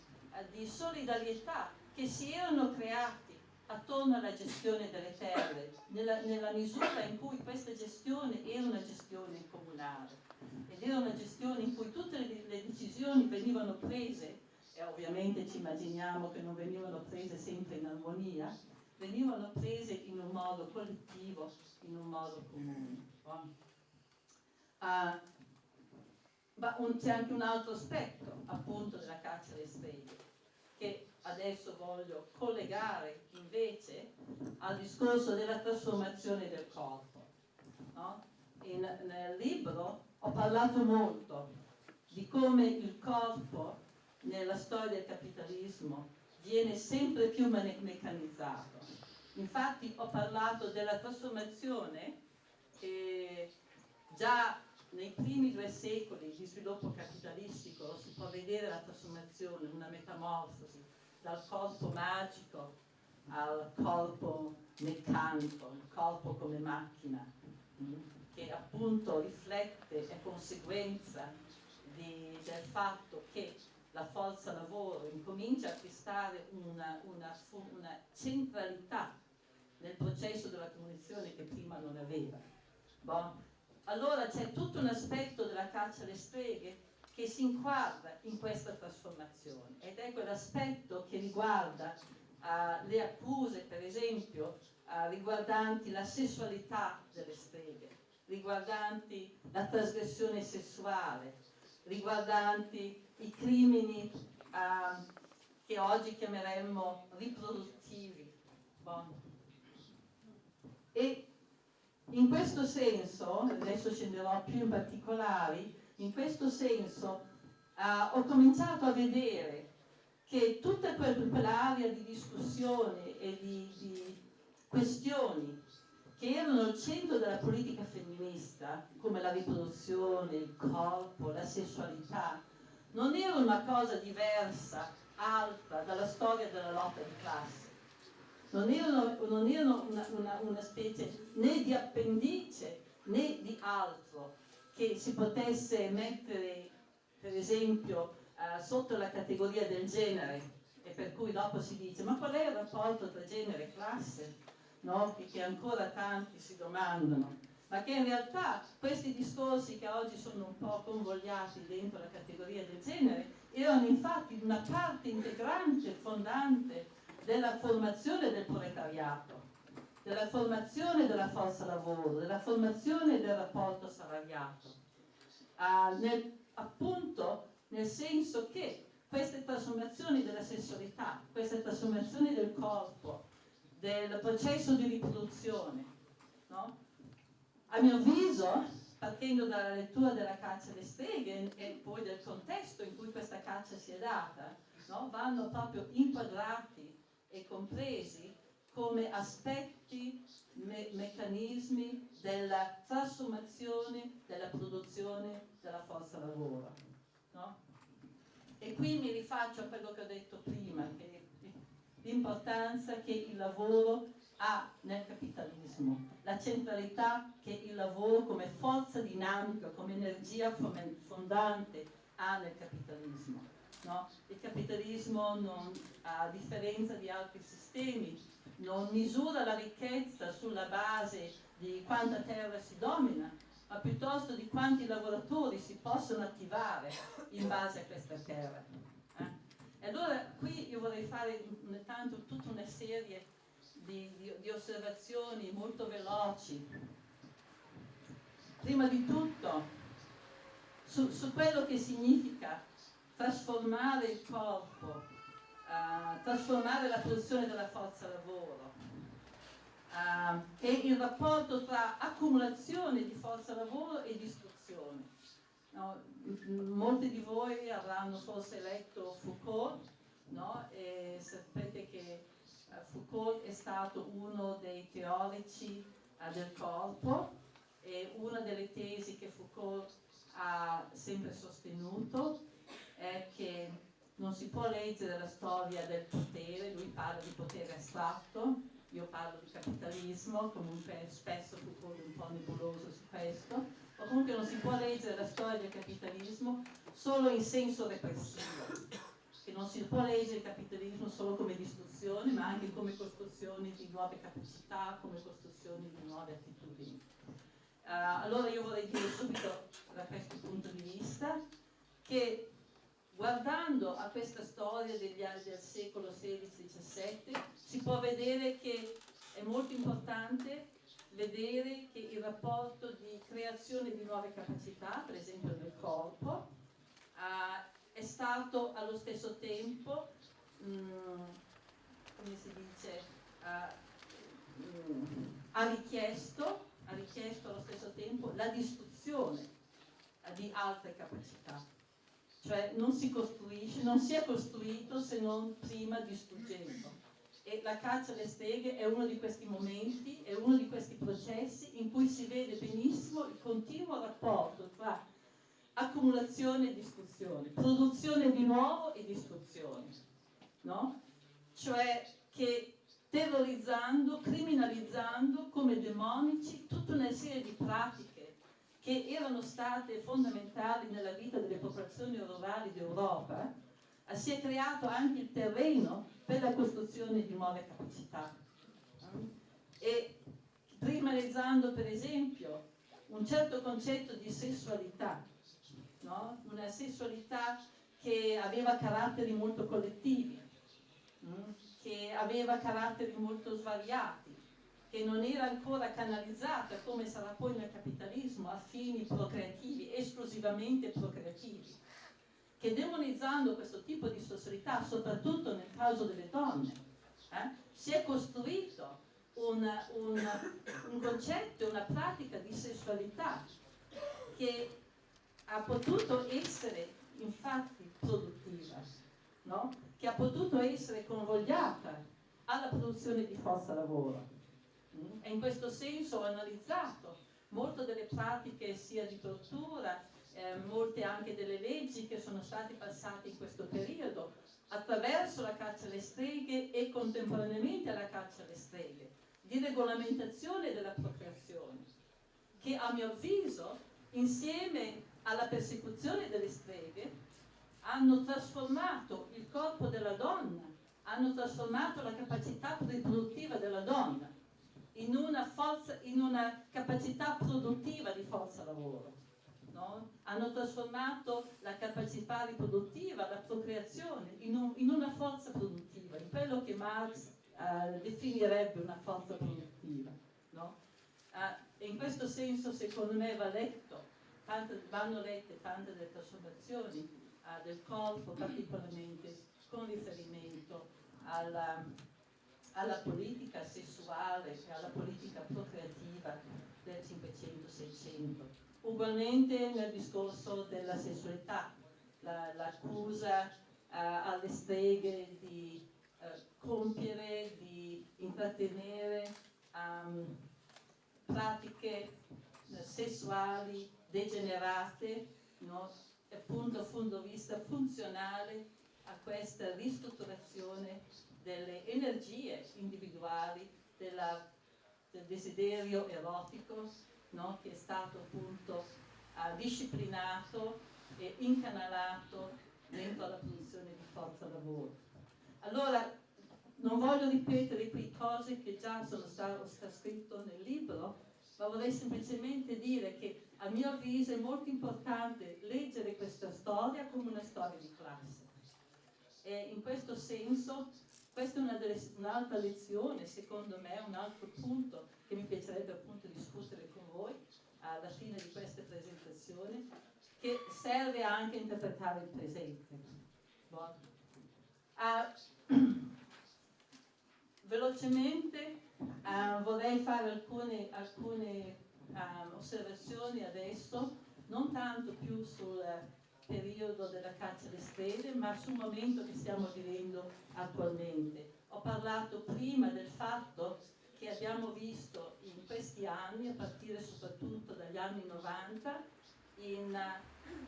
di solidarietà che si erano creati attorno alla gestione delle terre, nella, nella, misura in cui questa gestione era una gestione comunale ed era una gestione in cui tutte le, le decisioni venivano prese, e ovviamente ci immaginiamo che non venivano prese sempre in armonia, venivano prese in un modo collettivo, in un modo comune. Uh, ma c'è anche un altro aspetto appunto della caccia alle streghe che adesso voglio collegare invece al discorso della trasformazione del corpo. No? In, nel libro ho parlato molto di come il corpo nella storia del capitalismo viene sempre più meccanizzato. Infatti ho parlato della trasformazione che già nei primi due secoli di sviluppo capitalistico si può vedere la trasformazione, una metamorfosi dal corpo magico al corpo meccanico, il corpo come macchina, che appunto riflette, è conseguenza di, del fatto che la forza lavoro incomincia a acquistare una, una, una centralità nel processo della comunicazione che prima non aveva. Bon allora c'è tutto un aspetto della caccia alle streghe che si inquadra in questa trasformazione ed è quell'aspetto che riguarda uh, le accuse, per esempio, uh, riguardanti la sessualità delle streghe, riguardanti la trasgressione sessuale, riguardanti i crimini uh, che oggi chiameremmo riproduttivi. Bon. E in questo senso, adesso scenderò più in particolari, in questo senso uh, ho cominciato a vedere che tutta quell'area di discussione e di, di questioni che erano al centro della politica femminista, come la riproduzione, il corpo, la sessualità, non erano una cosa diversa, altra dalla storia della lotta di classe non erano, non erano una, una, una specie né di appendice né di altro che si potesse mettere per esempio uh, sotto la categoria del genere e per cui dopo si dice ma qual è il rapporto tra genere e classe? No? che ancora tanti si domandano ma che in realtà questi discorsi che oggi sono un po' convogliati dentro la categoria del genere erano infatti una parte integrante, fondante della formazione del proletariato, della formazione della forza lavoro, della formazione del rapporto salariato, uh, nel, appunto nel senso che queste trasformazioni della sessualità, queste trasformazioni del corpo, del processo di riproduzione, no? A mio avviso, partendo dalla lettura della caccia alle streghe e poi del contesto in cui questa caccia si è data, no? vanno proprio inquadrati e compresi come aspetti, me meccanismi della trasformazione della produzione della forza lavoro. No? E qui mi rifaccio a quello che ho detto prima, l'importanza che il lavoro ha nel capitalismo, la centralità che il lavoro come forza dinamica, come energia fondante ha nel capitalismo. No? Il capitalismo, non, a differenza di altri sistemi, non misura la ricchezza sulla base di quanta terra si domina, ma piuttosto di quanti lavoratori si possono attivare in base a questa terra. Eh? E allora qui io vorrei fare intanto tutta una serie di, di, di osservazioni molto veloci. Prima di tutto, su, su quello che significa trasformare il corpo, uh, trasformare la produzione della forza lavoro uh, e il rapporto tra accumulazione di forza lavoro e distruzione. No? Molti di voi avranno forse letto Foucault no? e sapete che Foucault è stato uno dei teorici del corpo e una delle tesi che Foucault ha sempre sostenuto è che non si può leggere la storia del potere, lui parla di potere astratto, io parlo di capitalismo, comunque spesso Foucault è un po' nebuloso su questo, o comunque non si può leggere la storia del capitalismo solo in senso repressivo, che non si può leggere il capitalismo solo come distruzione, ma anche come costruzione di nuove capacità, come costruzione di nuove attitudini. Uh, allora io vorrei dire subito da questo punto di vista che guardando a questa storia degli anni del secolo XVI-XVII si può vedere che è molto importante vedere che il rapporto di creazione di nuove capacità, per esempio del corpo, uh, è stato allo stesso tempo, um, come si dice, uh, um, ha, richiesto, ha richiesto allo stesso tempo la distruzione uh, di altre capacità. Cioè non si costruisce, non si è costruito se non prima distruggendo e la caccia alle streghe è uno di questi momenti, è uno di questi processi in cui si vede benissimo il continuo rapporto tra accumulazione e distruzione, produzione di nuovo e distruzione, no? Cioè che terrorizzando, criminalizzando come demonici tutta una serie di pratiche che erano state fondamentali nella vita delle popolazioni rurali d'Europa, eh, si è creato anche il terreno per la costruzione di nuove capacità. E primarizando per esempio un certo concetto di sessualità, no? una sessualità che aveva caratteri molto collettivi, mm? che aveva caratteri molto svariati, che non era ancora canalizzata come sarà poi nel capitalismo a fini procreativi, esclusivamente procreativi, che demonizzando questo tipo di sessualità, soprattutto nel caso delle donne, eh, si è costruito una, una, un concetto, una pratica di sessualità che ha potuto essere infatti produttiva, no? che ha potuto essere convogliata alla produzione di forza lavoro. Mm? E in questo senso ho analizzato molte delle pratiche sia di tortura, eh, molte anche delle leggi che sono state passate in questo periodo attraverso la caccia alle streghe e contemporaneamente alla caccia alle streghe, di regolamentazione della procreazione, che a mio avviso insieme alla persecuzione delle streghe, hanno trasformato il corpo della donna, hanno trasformato la capacità riproduttiva della donna in una, forza, in una capacità produttiva di forza lavoro. No? Hanno trasformato la capacità riproduttiva, la procreazione, in, un, in una forza produttiva, in quello che Marx uh, definirebbe una forza produttiva. No? Uh, e in questo senso, secondo me, va letto tante, vanno lette tante delle trasformazioni uh, del corpo, particolarmente con riferimento alla, alla politica sessuale e alla politica procreativa del 500-600. Ugualmente nel discorso della sessualità, l'accusa la, uh, alle streghe di uh, compiere, di intrattenere um, pratiche sessuali degenerate, no? appunto dal di vista funzionale a questa ristrutturazione delle energie individuali, della, del desiderio erotico, no? che è stato appunto uh, disciplinato e incanalato dentro la produzione di forza lavoro. Allora, non voglio ripetere qui cose che già sono state scritte nel libro, ma vorrei semplicemente dire che a mio avviso è molto importante leggere questa storia come una storia di classe. E in questo senso questa è un'altra lezione, secondo me, un altro punto che mi piacerebbe appunto discutere con voi alla fine di questa presentazione, che serve anche a interpretare il presente. Uh, [clears throat] velocemente uh, vorrei fare alcune, alcune uh, osservazioni adesso, non tanto più sul periodo della caccia alle stelle, ma sul momento che stiamo vivendo attualmente. Ho parlato prima del fatto che abbiamo visto in questi anni, a partire soprattutto dagli anni 90, in,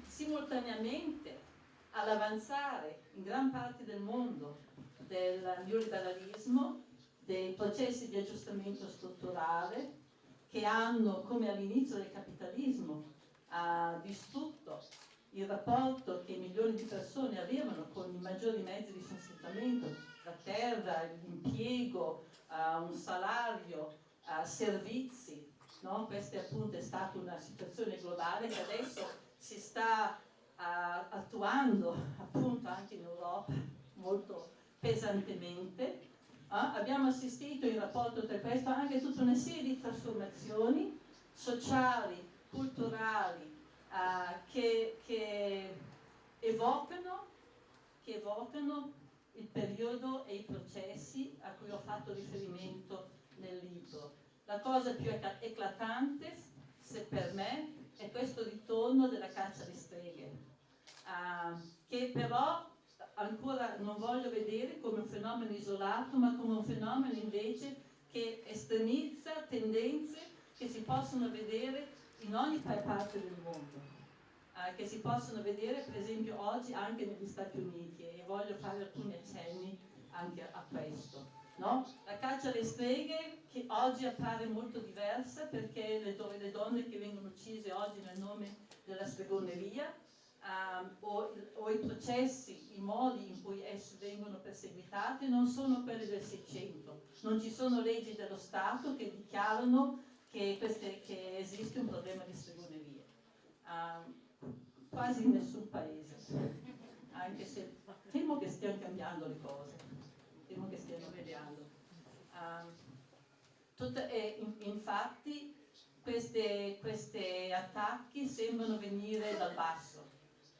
simultaneamente all'avanzare in gran parte del mondo del neoliberalismo dei processi di aggiustamento strutturale che hanno, come all'inizio del capitalismo, distrutto il rapporto che milioni di persone avevano con i maggiori mezzi di sostentamento, la terra, l'impiego, uh, un salario, uh, servizi. No? Questa appunto è stata una situazione globale che adesso si sta uh, attuando appunto anche in Europa molto pesantemente. Abbiamo assistito in rapporto tra questo anche a tutta una serie di trasformazioni sociali, culturali, che, che, evocano, che evocano il periodo e i processi a cui ho fatto riferimento nel libro. La cosa più eclatante, se per me, è questo ritorno della caccia alle streghe, uh, che però ancora non voglio vedere come un fenomeno isolato, ma come un fenomeno invece che estremizza tendenze che si possono vedere in ogni parte del mondo eh, che si possono vedere per esempio oggi anche negli Stati Uniti e voglio fare alcuni accenni anche a questo. No? La caccia alle streghe che oggi appare molto diversa perché le, le donne che vengono uccise oggi nel nome della stregoneria um, o, o, i processi, i modi in cui esse vengono perseguitate non sono quelli del Seicento. Non ci sono leggi dello Stato che dichiarano che, queste, che esiste un problema di stregoneria. Um, quasi in nessun paese, anche se temo che stiano cambiando le cose, temo che stiano cambiando. Um, tutte, eh, in, infatti questi attacchi sembrano venire dal basso.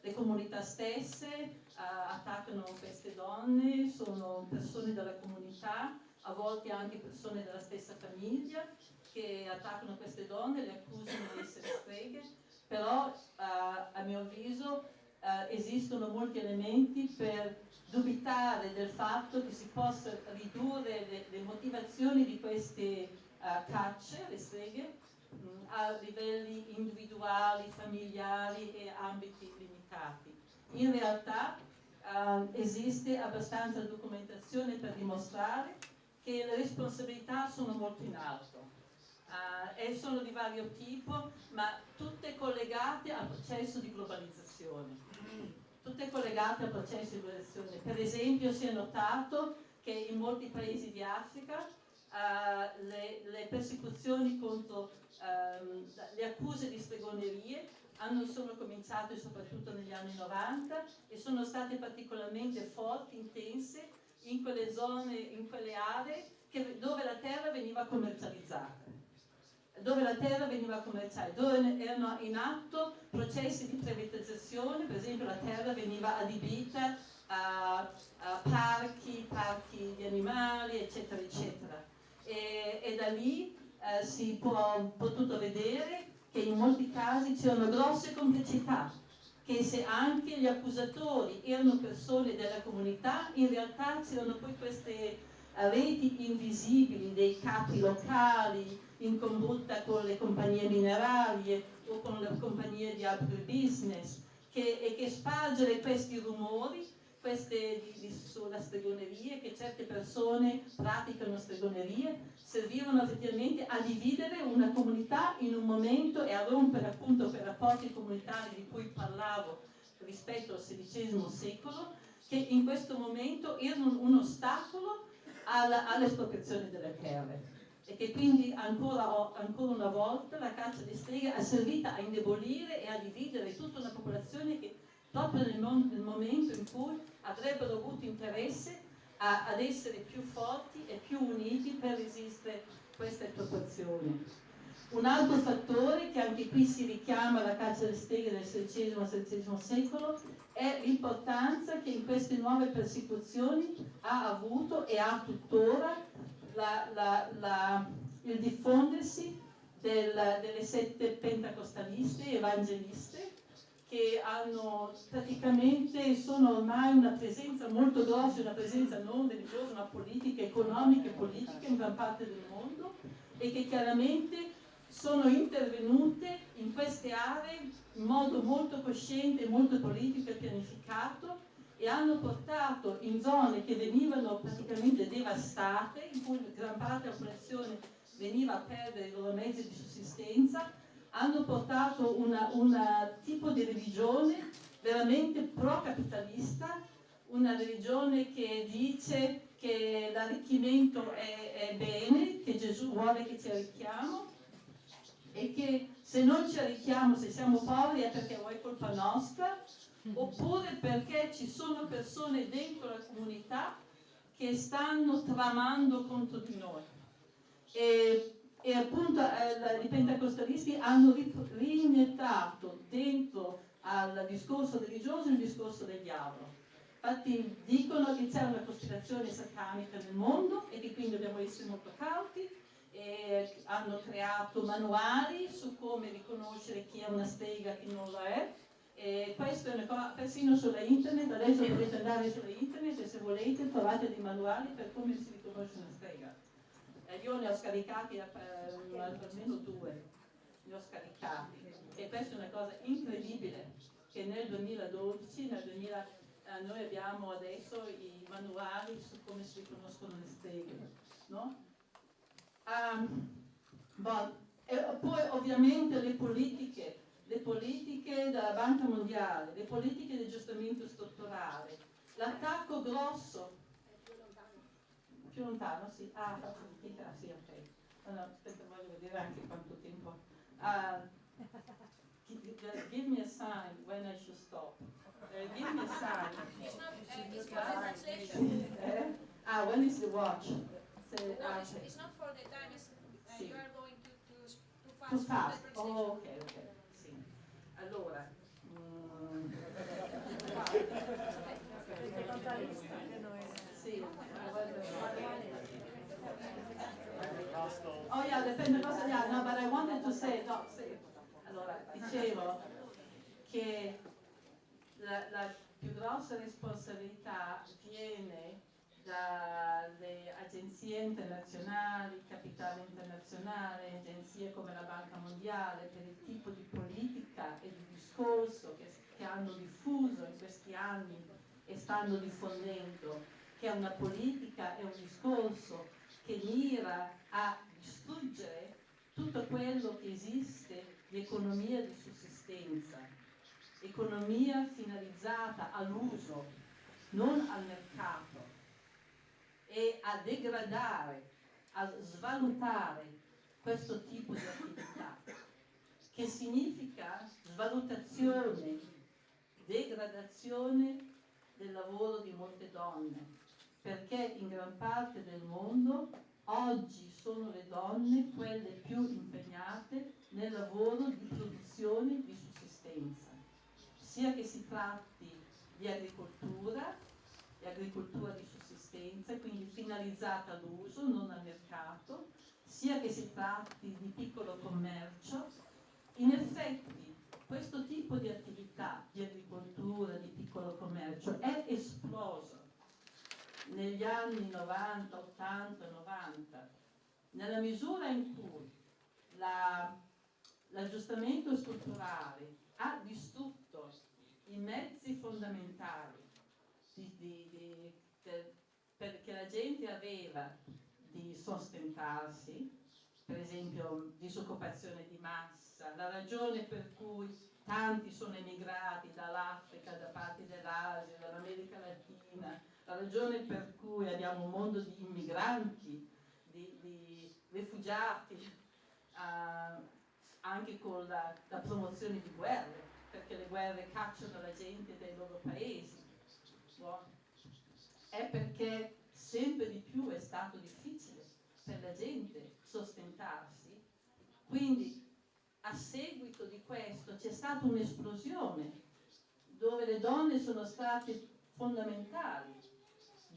Le comunità stesse uh, attaccano queste donne, sono persone della comunità, a volte anche persone della stessa famiglia che attaccano queste donne, le accusano di essere streghe però uh, a mio avviso uh, esistono molti elementi per dubitare del fatto che si possa ridurre le, le motivazioni di queste uh, cacce, le streghe, mh, mm, a livelli individuali, familiari e ambiti limitati. In realtà esiste abbastanza documentazione per dimostrare che le responsabilità sono molto in alto uh, e sono di vario tipo, ma tutte collegate al processo di globalizzazione. Tutte collegate al processo di globalizzazione. Per esempio si è notato che in molti paesi di Africa uh, le, le, persecuzioni contro um, le accuse di stregonerie hanno, sono cominciate soprattutto negli anni 90 e sono state particolarmente forti, intense in quelle zone, in quelle aree che, dove la terra veniva commercializzata dove la terra veniva commerciata, dove erano in atto processi di privatizzazione, per esempio la terra veniva adibita a, a parchi, parchi di animali, eccetera, eccetera. E, e da lì eh, si può potuto vedere che in molti casi c'erano grosse complicità, che se anche gli accusatori erano persone della comunità, in realtà c'erano poi queste reti invisibili dei capi locali in combutta con le compagnie minerarie o con le compagnie di agribusiness che, e che spargere questi rumori queste sulla stregoneria, che certe persone praticano stregonerie, servivano effettivamente a dividere una comunità in un momento e a rompere appunto quei rapporti comunitari di cui parlavo rispetto al XVI secolo, che in questo momento erano un ostacolo all'espropriazione delle terre. E che quindi ancora, ancora, una volta la caccia di streghe è servita a indebolire e a dividere tutta una popolazione che proprio nel, nel momento in cui avrebbero avuto interesse a, ad essere più forti e più uniti per resistere questa espropriazione. Un altro fattore che anche qui si richiama alla caccia alle streghe del XVI e XVII secolo è l'importanza che in queste nuove persecuzioni ha avuto e ha tuttora la, la, la, il diffondersi del, delle sette pentacostaliste evangeliste che hanno praticamente sono ormai una presenza molto grossa, una presenza non religiosa ma politica, economica e politica in gran parte del mondo e che chiaramente sono intervenute in queste aree in modo molto cosciente, molto politico e pianificato e hanno portato in zone che venivano praticamente devastate, in cui gran parte della popolazione veniva a perdere i loro mezzi di sussistenza, hanno portato un tipo di religione veramente pro-capitalista, una religione che dice che l'arricchimento è, è bene, che Gesù vuole che ci arricchiamo e che se non ci arricchiamo, se siamo poveri è perché è colpa nostra, oppure perché ci sono persone dentro la comunità che stanno tramando contro di noi. E, e appunto eh, i pentecostalisti hanno riniettato dentro al discorso religioso il discorso del diavolo. Infatti dicono che c'è una cospirazione satanica nel mondo e che quindi dobbiamo essere molto cauti e hanno creato manuali su come riconoscere chi è una strega e chi non lo è e questo è una cosa, persino sulla internet, adesso potete andare sulla internet e se volete trovate dei manuali per come si riconosce una strega. Eh, io ne ho scaricati eh, almeno due, ne ho scaricati e questa è una cosa incredibile che nel 2012, nel 2000, eh, noi abbiamo adesso i manuali su come si riconoscono le streghe. No? Um, bon, e poi ovviamente le politiche le politiche della Banca Mondiale, le politiche di aggiustamento strutturale, l'attacco grosso. Più lontano, sì. Ah, faccio fatica, sì, ok. Allora, aspetta, voglio vedere anche quanto tempo. Uh, give me a sign when I should stop. Uh, give me a sign. It's not, uh, it's for the ah, when is the watch? So, no, uh, it's, it's, not for the time, it's, uh, sì. you are going to, to, too fast. Too fast. Oh, ok, ok. Allora, mm, sì, oh yeah, dipende cosa di no, but I wanted to say, no, sì. allora, dicevo che la, la più grossa responsabilità viene dalle agenzie internazionali, capitale internazionale, agenzie come la Banca Mondiale, per il tipo di politica e di discorso che, che hanno diffuso in questi anni e stanno diffondendo, che è una politica e un discorso che mira a distruggere tutto quello che esiste di economia di sussistenza, economia finalizzata all'uso, non al mercato e a degradare, a svalutare questo tipo di attività, che significa svalutazione, degradazione del lavoro di molte donne, perché in gran parte del mondo oggi sono le donne quelle più impegnate nel lavoro di produzione di sussistenza, sia che si tratti di agricoltura, di agricoltura di sussistenza, quindi finalizzata all'uso, non al mercato, sia che si tratti di piccolo commercio. In effetti questo tipo di attività di agricoltura, di piccolo commercio è esploso negli anni 90, 80, 90, nella misura in cui l'aggiustamento strutturale ha distrutto i mezzi fondamentali di, di, di, per, perché la gente aveva di sostentarsi, per esempio disoccupazione di massa, la ragione per cui tanti sono emigrati dall'Africa, da parti dell'Asia, dall'America Latina, la ragione per cui abbiamo un mondo di immigranti, di, di rifugiati, uh, anche con la, la promozione di guerre, perché le guerre cacciano la gente dai loro paesi è perché sempre di più è stato difficile per la gente sostentarsi, quindi a seguito di questo c'è stata un'esplosione dove le donne sono state fondamentali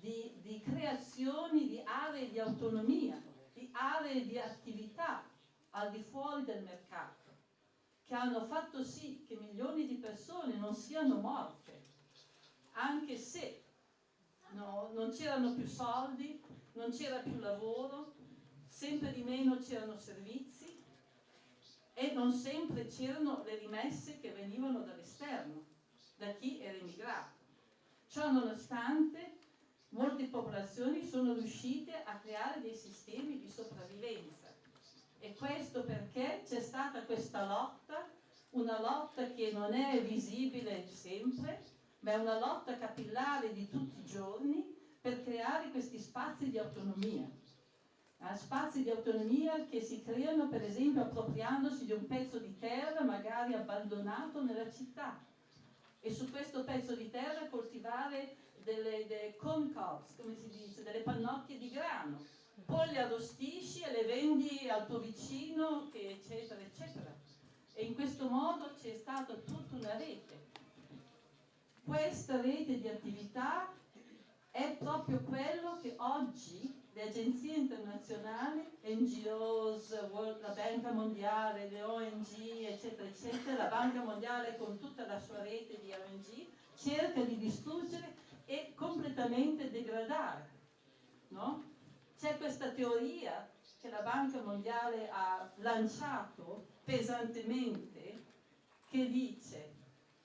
di, di creazioni di aree di autonomia, di aree di attività al di fuori del mercato, che hanno fatto sì che milioni di persone non siano morte, anche se no, non c'erano più soldi, non c'era più lavoro, sempre di meno c'erano servizi e non sempre c'erano le rimesse che venivano dall'esterno, da chi era immigrato. Ciò nonostante molte popolazioni sono riuscite a creare dei sistemi di sopravvivenza e questo perché c'è stata questa lotta, una lotta che non è visibile sempre, ma è una lotta capillare di tutti i giorni per creare questi spazi di autonomia. Eh, spazi di autonomia che si creano per esempio appropriandosi di un pezzo di terra magari abbandonato nella città e su questo pezzo di terra coltivare delle, delle corn cobs, come si dice, delle pannocchie di grano. Poi le arrostisci e le vendi al tuo vicino, eccetera, eccetera. E in questo modo c'è stata tutta una rete. Questa rete di attività è proprio quello che oggi le agenzie internazionali, NGOs, la Banca Mondiale, le ONG, eccetera, eccetera, la Banca Mondiale con tutta la sua rete di ONG, cerca di distruggere e completamente degradare. No? C'è questa teoria che la Banca Mondiale ha lanciato pesantemente che dice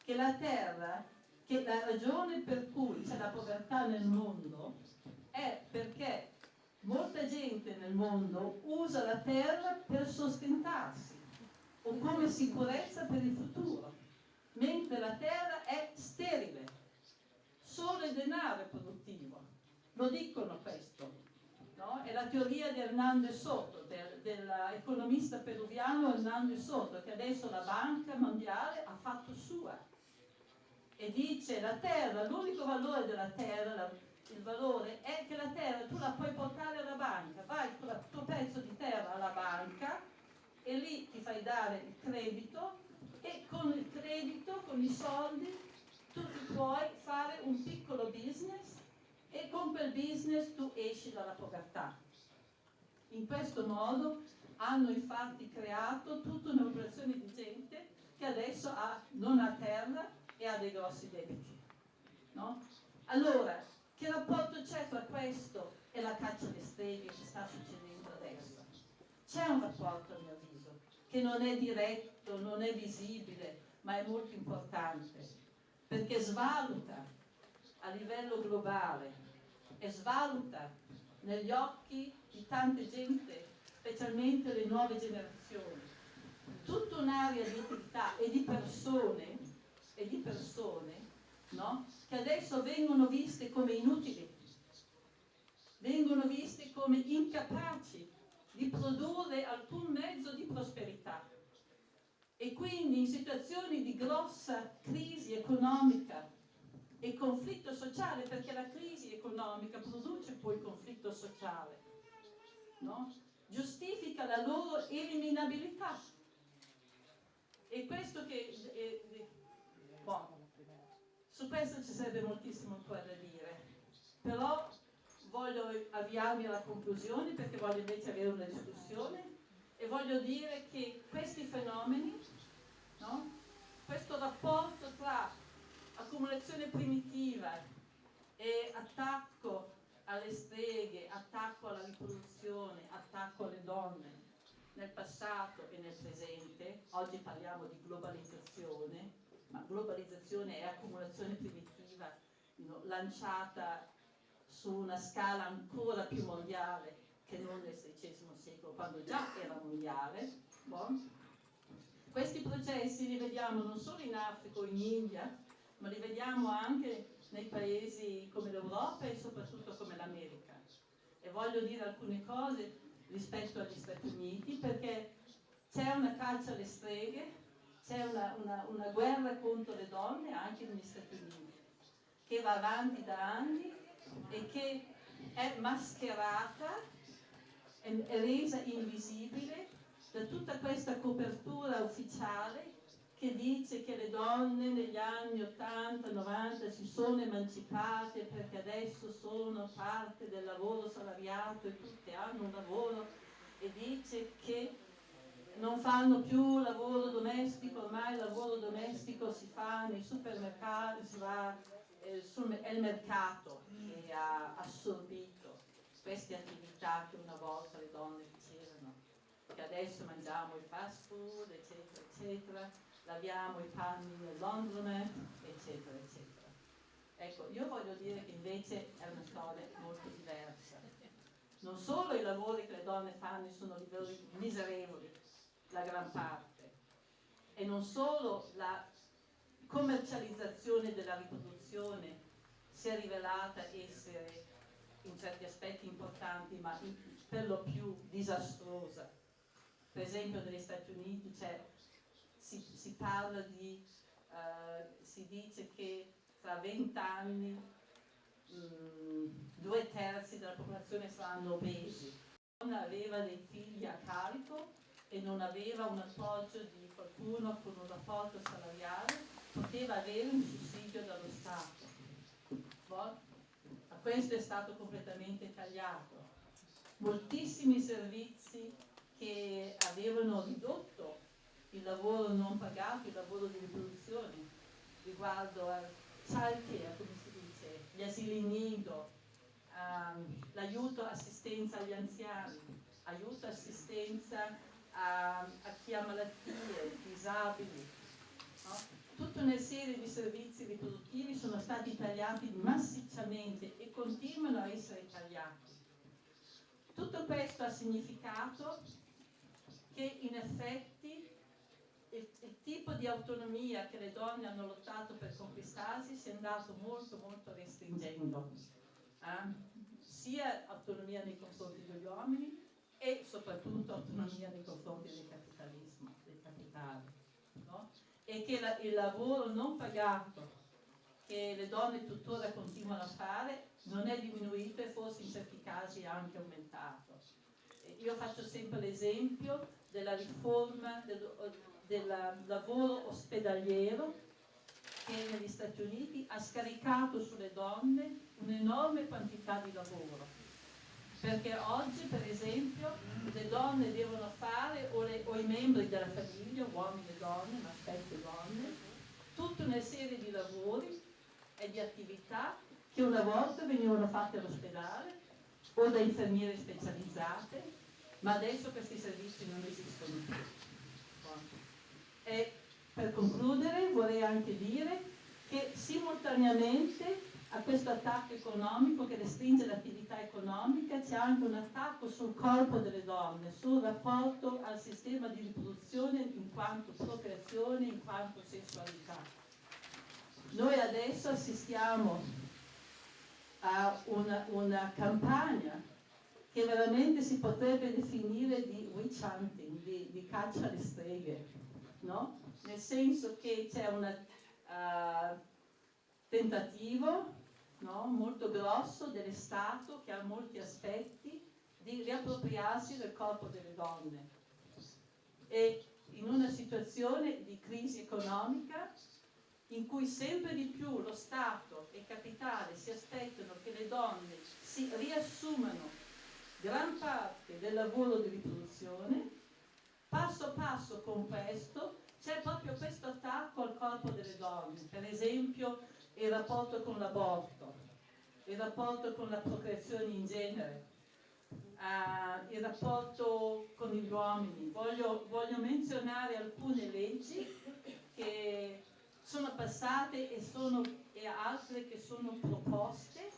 che la Terra, che la ragione per cui c'è la povertà nel mondo è perché molta gente nel mondo usa la Terra per sostentarsi o come sicurezza per il futuro, mentre la Terra è sterile, solo il denaro è produttivo. Lo dicono questo. No? È la teoria di Hernando Soto, del, dell'economista peruviano Hernando Soto, che adesso la Banca Mondiale ha fatto sua. E dice la terra, l'unico valore della terra, la, il valore è che la terra tu la puoi portare alla banca, vai con il tuo pezzo di terra alla banca e lì ti fai dare il credito e con il credito, con i soldi, tu ti puoi fare un piccolo business e con quel business tu esci dalla povertà. In questo modo hanno infatti creato tutta un'operazione di gente che adesso ha, non ha terra e ha dei grossi debiti. No? Allora, che rapporto c'è tra questo e la caccia alle streghe che sta succedendo adesso? C'è un rapporto a mio avviso, che non è diretto, non è visibile, ma è molto importante, perché svaluta a livello globale e svaluta negli occhi di tante gente, specialmente le nuove generazioni, tutta un'area di attività e di persone, e di persone no? che adesso vengono viste come inutili, vengono viste come incapaci di produrre alcun mezzo di prosperità. E quindi in situazioni di grossa crisi economica e conflitto sociale, perché la crisi economica produce poi conflitto sociale, no? giustifica la loro eliminabilità. E questo che... Eh, boh, su questo ci sarebbe moltissimo ancora da dire, però voglio avviarmi alla conclusione perché voglio invece avere una discussione e voglio dire che questi fenomeni, no? questo rapporto tra accumulazione primitiva e attacco alle streghe, attacco alla riproduzione, attacco alle donne nel passato e nel presente, oggi parliamo di globalizzazione, ma globalizzazione è accumulazione primitiva lanciata su una scala ancora più mondiale che non nel XVI secolo, quando già era mondiale. Bon. Questi processi li vediamo non solo in Africa o in India, ma li vediamo anche nei paesi come l'Europa e soprattutto come l'America. E voglio dire alcune cose rispetto agli Stati Uniti perché c'è una caccia alle streghe, c'è una, una, una, guerra contro le donne anche negli Stati Uniti che va avanti da anni e che è mascherata, è, resa invisibile da tutta questa copertura ufficiale che dice che le donne negli anni 80-90 si sono emancipate perché adesso sono parte del lavoro salariato e tutte hanno un lavoro e dice che non fanno più lavoro domestico, ormai il lavoro domestico si fa nei supermercati, si va, eh, sul, è il mercato che ha assorbito queste attività che una volta le donne facevano, che adesso mangiamo il fast food, eccetera, eccetera laviamo i panni nel laundromat, eccetera, eccetera. Ecco, io voglio dire che invece è una storia molto diversa. Non solo i lavori che le donne fanno sono lavori miserevoli, la gran parte. E non solo la commercializzazione della riproduzione si è rivelata essere in certi aspetti importanti, ma per lo più disastrosa. Per esempio negli Stati Uniti si, si, parla di, uh, si dice che tra vent'anni mm, due terzi della popolazione saranno obesi. Non aveva dei figli a carico e non aveva un appoggio di qualcuno con un rapporto salariale, poteva avere un sussidio dallo Stato. Questo è stato completamente tagliato. Moltissimi servizi che avevano ridotto il lavoro non pagato, il lavoro di riproduzione, riguardo al childcare, come si dice, gli asili nido, um, l'aiuto assistenza agli anziani, aiuto assistenza a, a chi ha malattie, disabili. Tutta una serie di servizi riproduttivi sono stati tagliati massicciamente e continuano a essere tagliati. Tutto questo ha significato che in effetti il, il, tipo di autonomia che le donne hanno lottato per conquistarsi si è andato molto molto restringendo, eh? sia autonomia nei confronti degli uomini e soprattutto autonomia nei confronti del capitalismo, del capitale. E che la, il lavoro non pagato che le donne tuttora continuano a fare non è diminuito e forse in certi casi è anche aumentato. Io faccio sempre l'esempio della riforma del, del lavoro ospedaliero che negli Stati Uniti ha scaricato sulle donne un'enorme quantità di lavoro. Perché oggi, per esempio, le donne devono fare, o, le, o i membri della famiglia, uomini e donne, ma spesso donne, tutta una serie di lavori e di attività che una volta venivano fatte all'ospedale o da infermiere specializzate ma adesso questi servizi non esistono più. E per concludere vorrei anche dire che simultaneamente a questo attacco economico che restringe l'attività economica c'è anche un attacco sul corpo delle donne, sul rapporto al sistema di riproduzione in quanto procreazione, in quanto sessualità. Noi adesso assistiamo a una, una campagna che veramente si potrebbe definire di witch hunting, di, di caccia alle streghe, no? nel senso che c'è un uh, eh, tentativo no? molto grosso dello Stato che ha molti aspetti di riappropriarsi del corpo delle donne e in una situazione di crisi economica in cui sempre di più lo Stato e il capitale si aspettano che le donne si riassumano gran parte del lavoro di riproduzione, passo passo con questo c'è proprio questo attacco al corpo delle donne, per esempio il rapporto con l'aborto, il rapporto con la procreazione in genere, uh, il rapporto con gli uomini. Voglio, voglio menzionare alcune leggi che sono passate e, sono, e altre che sono proposte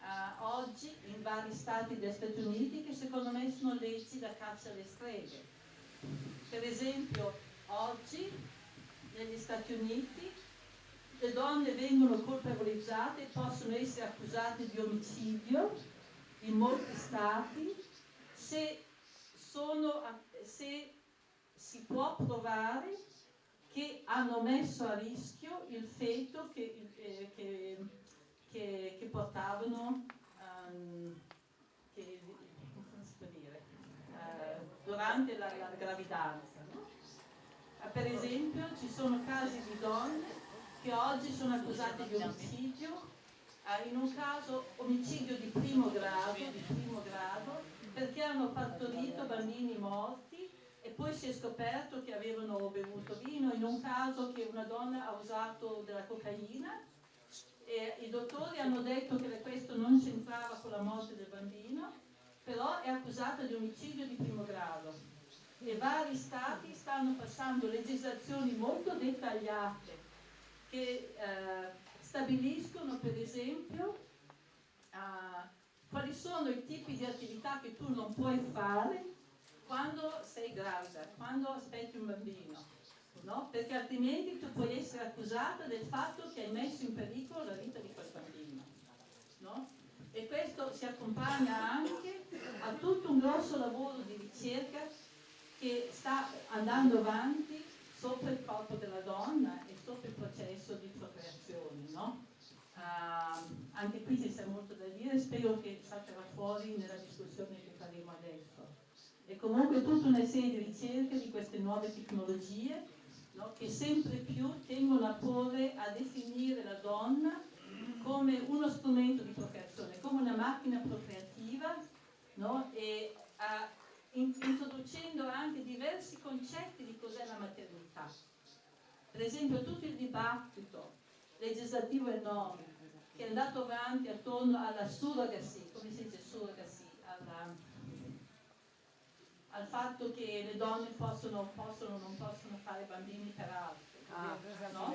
uh, oggi in vari stati degli Stati Uniti che secondo me sono leggi da caccia alle streghe. Per esempio, oggi negli Stati Uniti le donne vengono colpevolizzate e possono essere accusate di omicidio in molti stati se, sono, se si può provare che hanno messo a rischio il feto che, eh, che che, che portavano um, dire, uh, durante la, la gravidanza. No? Uh, per esempio ci sono casi di donne che oggi sono accusate di omicidio, uh, in un caso omicidio di primo grado, di primo grado perché hanno partorito bambini morti e poi si è scoperto che avevano bevuto vino, in un caso che una donna ha usato della cocaina e i dottori hanno detto che questo non c'entrava con la morte del bambino, però è accusata di omicidio di primo grado. E vari stati stanno passando legislazioni molto dettagliate che eh, stabiliscono per esempio eh, quali sono i tipi di attività che tu non puoi fare quando sei gravida, quando aspetti un bambino, no? perché altrimenti tu puoi essere accusata del fatto che hai messo in pericolo la vita di quel bambino. No? E questo si accompagna anche a tutto un grosso lavoro di ricerca che sta andando avanti sopra il corpo della donna e sopra il processo di procreazione. No? Uh, anche qui ci sia molto da dire, spero che salterà fuori nella discussione che faremo adesso. E comunque tutta una serie di ricerche di queste nuove tecnologie no, che sempre più tengono a porre a definire la donna come uno strumento di procreazione, come una macchina procreativa no, e a, in, introducendo anche diversi concetti di cos'è la maternità. Per esempio tutto il dibattito legislativo enorme che è andato avanti attorno alla surrogacy, come si dice surrogacy, alla, al fatto che le donne possono, possono o non possono fare bambini per altri. Ah, no?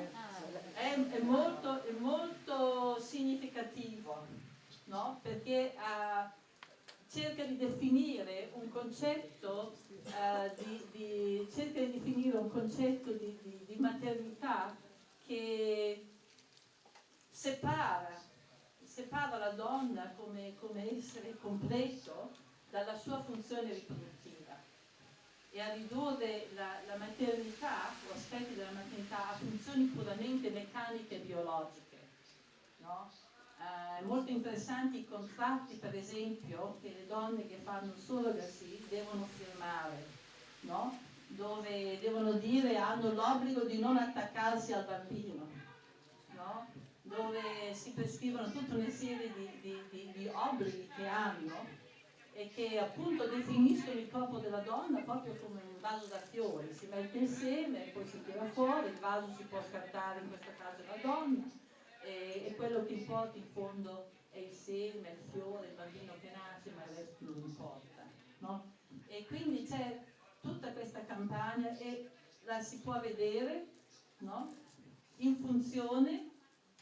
è, è, molto, è, molto, significativo no? perché uh, cerca di definire un concetto uh, di, di, cerca di definire un concetto di, di maternità che separa, separa la donna come, come essere completo dalla sua funzione riproduttiva e a ridurre la, la, maternità o aspetti della maternità a funzioni puramente meccaniche e biologiche. No? Eh, molto interessanti i contratti, per esempio, che le donne che fanno surrogacy devono firmare, no? dove devono dire hanno l'obbligo di non attaccarsi al bambino. No? dove si prescrivono tutta una serie di, di, di, di obblighi che hanno e che appunto definiscono il corpo della donna proprio come un vaso da fiori, si mette insieme, poi si tira fuori, il vaso si può scartare, in questo caso la donna, e, e quello che importa in fondo è il seme, il fiore, il bambino che nasce, ma il resto non importa. No? E quindi c'è tutta questa campagna e la si può vedere no? in funzione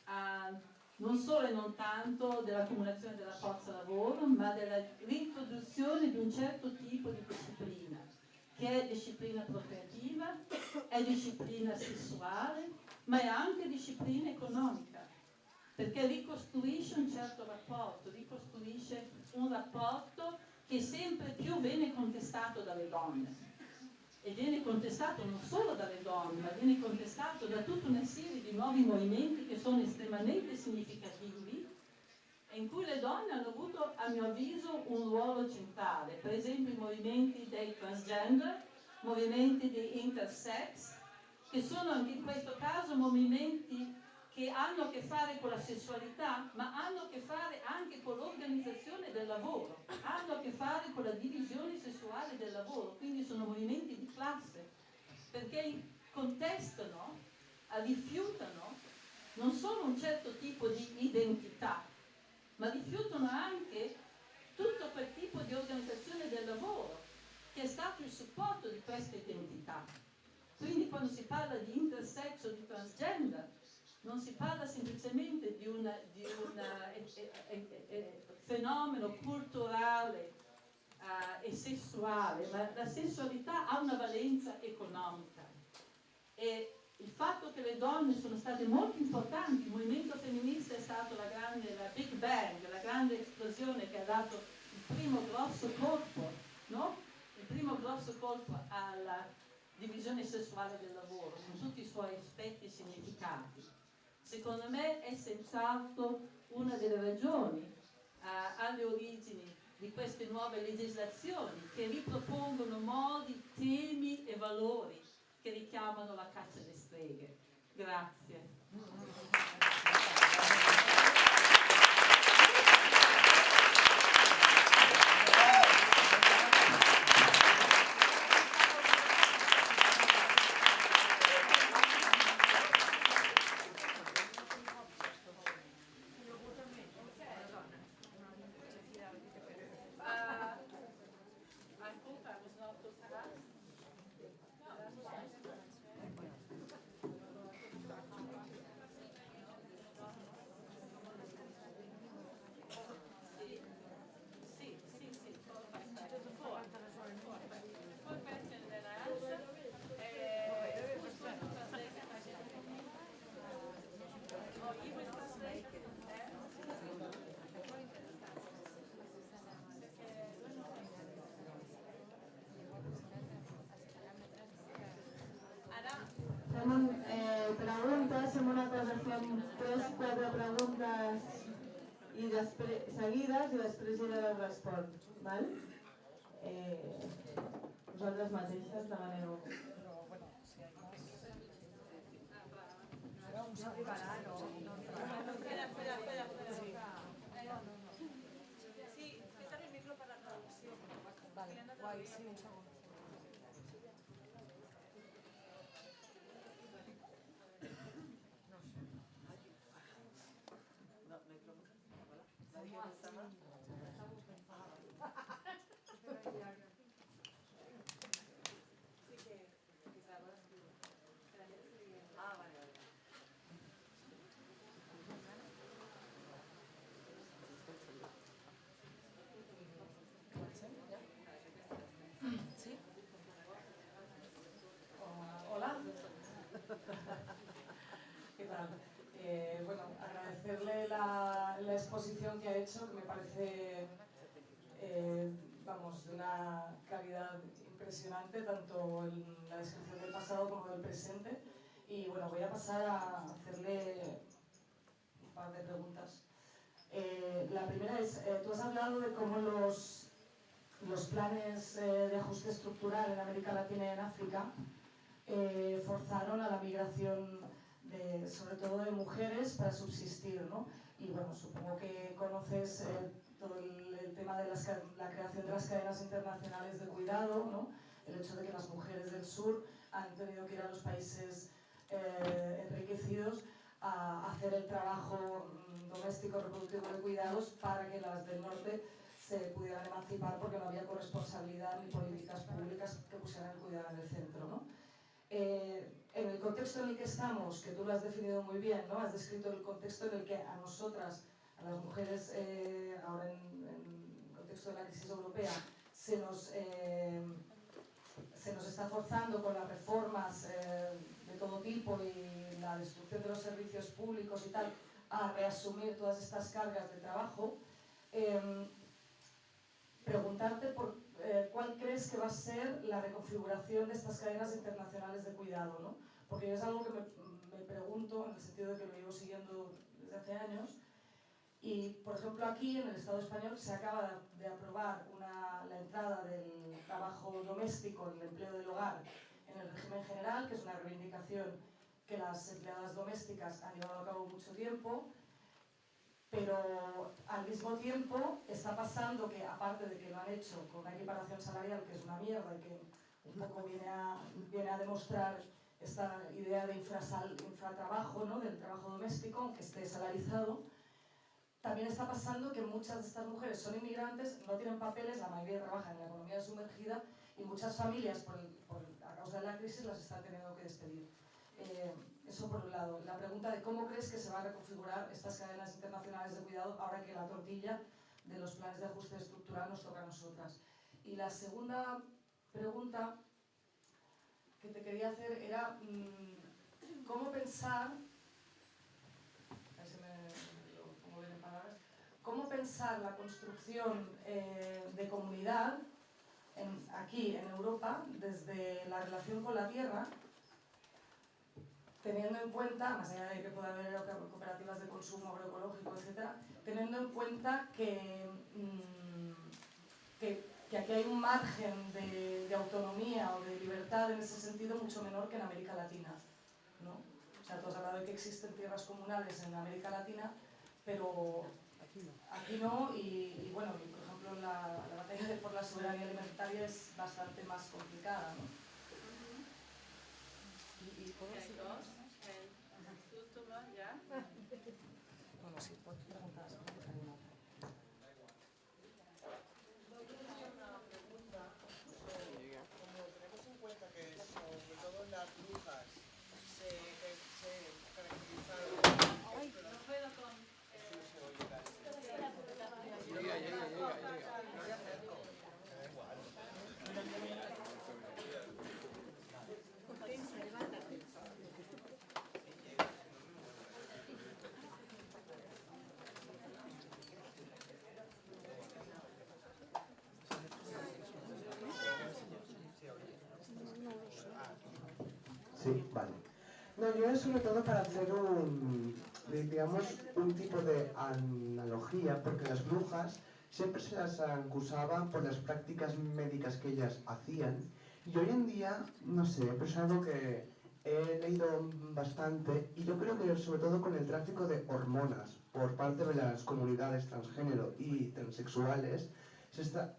a, non solo e non tanto dell'accumulazione della forza lavoro, ma dell'introduzione di un certo tipo di disciplina, che è disciplina procreativa, è disciplina sessuale, ma è anche disciplina economica, perché ricostruisce un certo rapporto, ricostruisce un rapporto che sempre più viene contestato dalle donne e viene contestato non solo dalle donne, ma viene contestato da tutta una serie di nuovi movimenti che sono estremamente significativi e in cui le donne hanno avuto, a mio avviso, un ruolo centrale. Per esempio i movimenti dei transgender, movimenti di intersex, che sono anche in questo caso movimenti che hanno a che fare con la sessualità, ma hanno a che fare anche con l'organizzazione del lavoro, hanno a che fare con la divisione sessuale del lavoro, quindi sono movimenti di classe, perché contestano, rifiutano non solo un certo tipo di identità, ma rifiutano anche tutto quel tipo di organizzazione del lavoro che è stato il supporto di questa identità. Quindi quando si parla di intersex o di transgender, non si parla semplicemente di un eh, eh, eh, fenomeno culturale uh, e sessuale, ma la sessualità ha una valenza economica. E il fatto che le donne sono state molto importanti, il movimento femminista è stato la grande, la Big Bang, la grande esplosione che ha dato il primo grosso colpo, no? Il primo grosso colpo alla divisione sessuale del lavoro, con tutti i suoi aspetti e significati secondo me è senz'altro una delle ragioni eh, alle origini di queste nuove legislazioni che ripropongono modi, temi e valori che richiamano la caccia alle streghe. Grazie. seguides i després era el respon, val? Eh, vosaltres mateixes demaneu. Però, bueno, si hay más... Sí, el micro la sí. Hecho, que me parece, eh, vamos, de una calidad impresionante, tanto en la descripción del pasado como del presente. Y bueno, voy a pasar a hacerle un par de preguntas. Eh, la primera es, eh, tú has hablado de cómo los, los planes de ajuste estructural en América Latina y en África forzaron a la migración sobre todo de mujeres para subsistir, ¿no? Y bueno, supongo que conoces eh, todo el, el tema de la creación de las cadenas internacionales de cuidado, ¿no? El hecho de que las mujeres del sur han tenido que ir a los países eh, enriquecidos a hacer el trabajo mm, doméstico reproductivo de cuidados para que las del norte se pudieran emancipar porque no había corresponsabilidad ni políticas públicas que pusieran el cuidado en el centro. ¿no? Eh, el contexto en el que estamos, que tú lo has definido muy bien, ¿no? has descrito el contexto en el que a nosotras, a las mujeres, eh, ahora en, el contexto de la crisis europea, se nos, eh, se nos está forzando con las reformas eh, de todo tipo y la destrucción de los servicios públicos y tal, a reasumir todas estas cargas de trabajo. Eh, preguntarte por cuál crees que va a ser la reconfiguración de estas cadenas internacionales de cuidado, ¿no? Porque es algo que me, me pregunto en el sentido de que lo llevo siguiendo desde hace años. Y, por ejemplo, aquí en el Estado español se acaba de, aprobar una, la entrada del trabajo doméstico, el empleo del hogar, en el régimen general, que es una reivindicación que las empleadas domésticas han llevado a cabo mucho tiempo, pero al mismo tiempo está pasando que, aparte de que lo han hecho con una equiparación salarial que es una mierda y que un poco viene a, viene a demostrar esta idea de infrasal, infratrabajo, ¿no? del trabajo doméstico, aunque esté salarizado, también está pasando que muchas de estas mujeres son inmigrantes, no tienen papeles, la mayoría trabajan en la economía sumergida y muchas familias, por, por- a causa de la crisis, las están teniendo que despedir. Eh, eso por un lado. La pregunta de cómo crees que se van a reconfigurar estas cadenas internacionales de cuidado ahora que la tortilla de los planes de ajuste estructural nos toca a nosotras. Y la segunda pregunta que te quería hacer era mm, cómo pensar, cómo pensar la construcción eh, de comunidad aquí en Europa desde la relación con la tierra teniendo en cuenta, más allá de que pueda haber cooperativas de consumo agroecológico, etcétera, teniendo en cuenta que, mm, que, que aquí hay un margen de, de autonomía o de libertad en ese sentido mucho menor que en América Latina. ¿no? O sea, tú has hablado de que existen tierras comunales en América Latina, pero aquí no, y, y bueno, y por ejemplo la, la batalla de- por la soberanía alimentaria es bastante más complicada. ¿no? ¿Y, y puedo Hay seguir? dos. El último, ¿ya? Bueno, sí, puedo preguntar. si no te pregunto. Como tenemos en cuenta que sobre todo las brujas se, que se caracterizaron No puedo con... Llega, llega, llega, llega. No le acerco. Sí, vale. No, yo es sobre todo para hacer un, digamos, un tipo de analogía, porque las brujas siempre se las acusaban por las prácticas médicas que ellas hacían. Y hoy en día, no sé, es algo que he leído bastante y yo creo que sobre todo con el tráfico de hormonas por parte de las comunidades transgénero y transexuales, se está,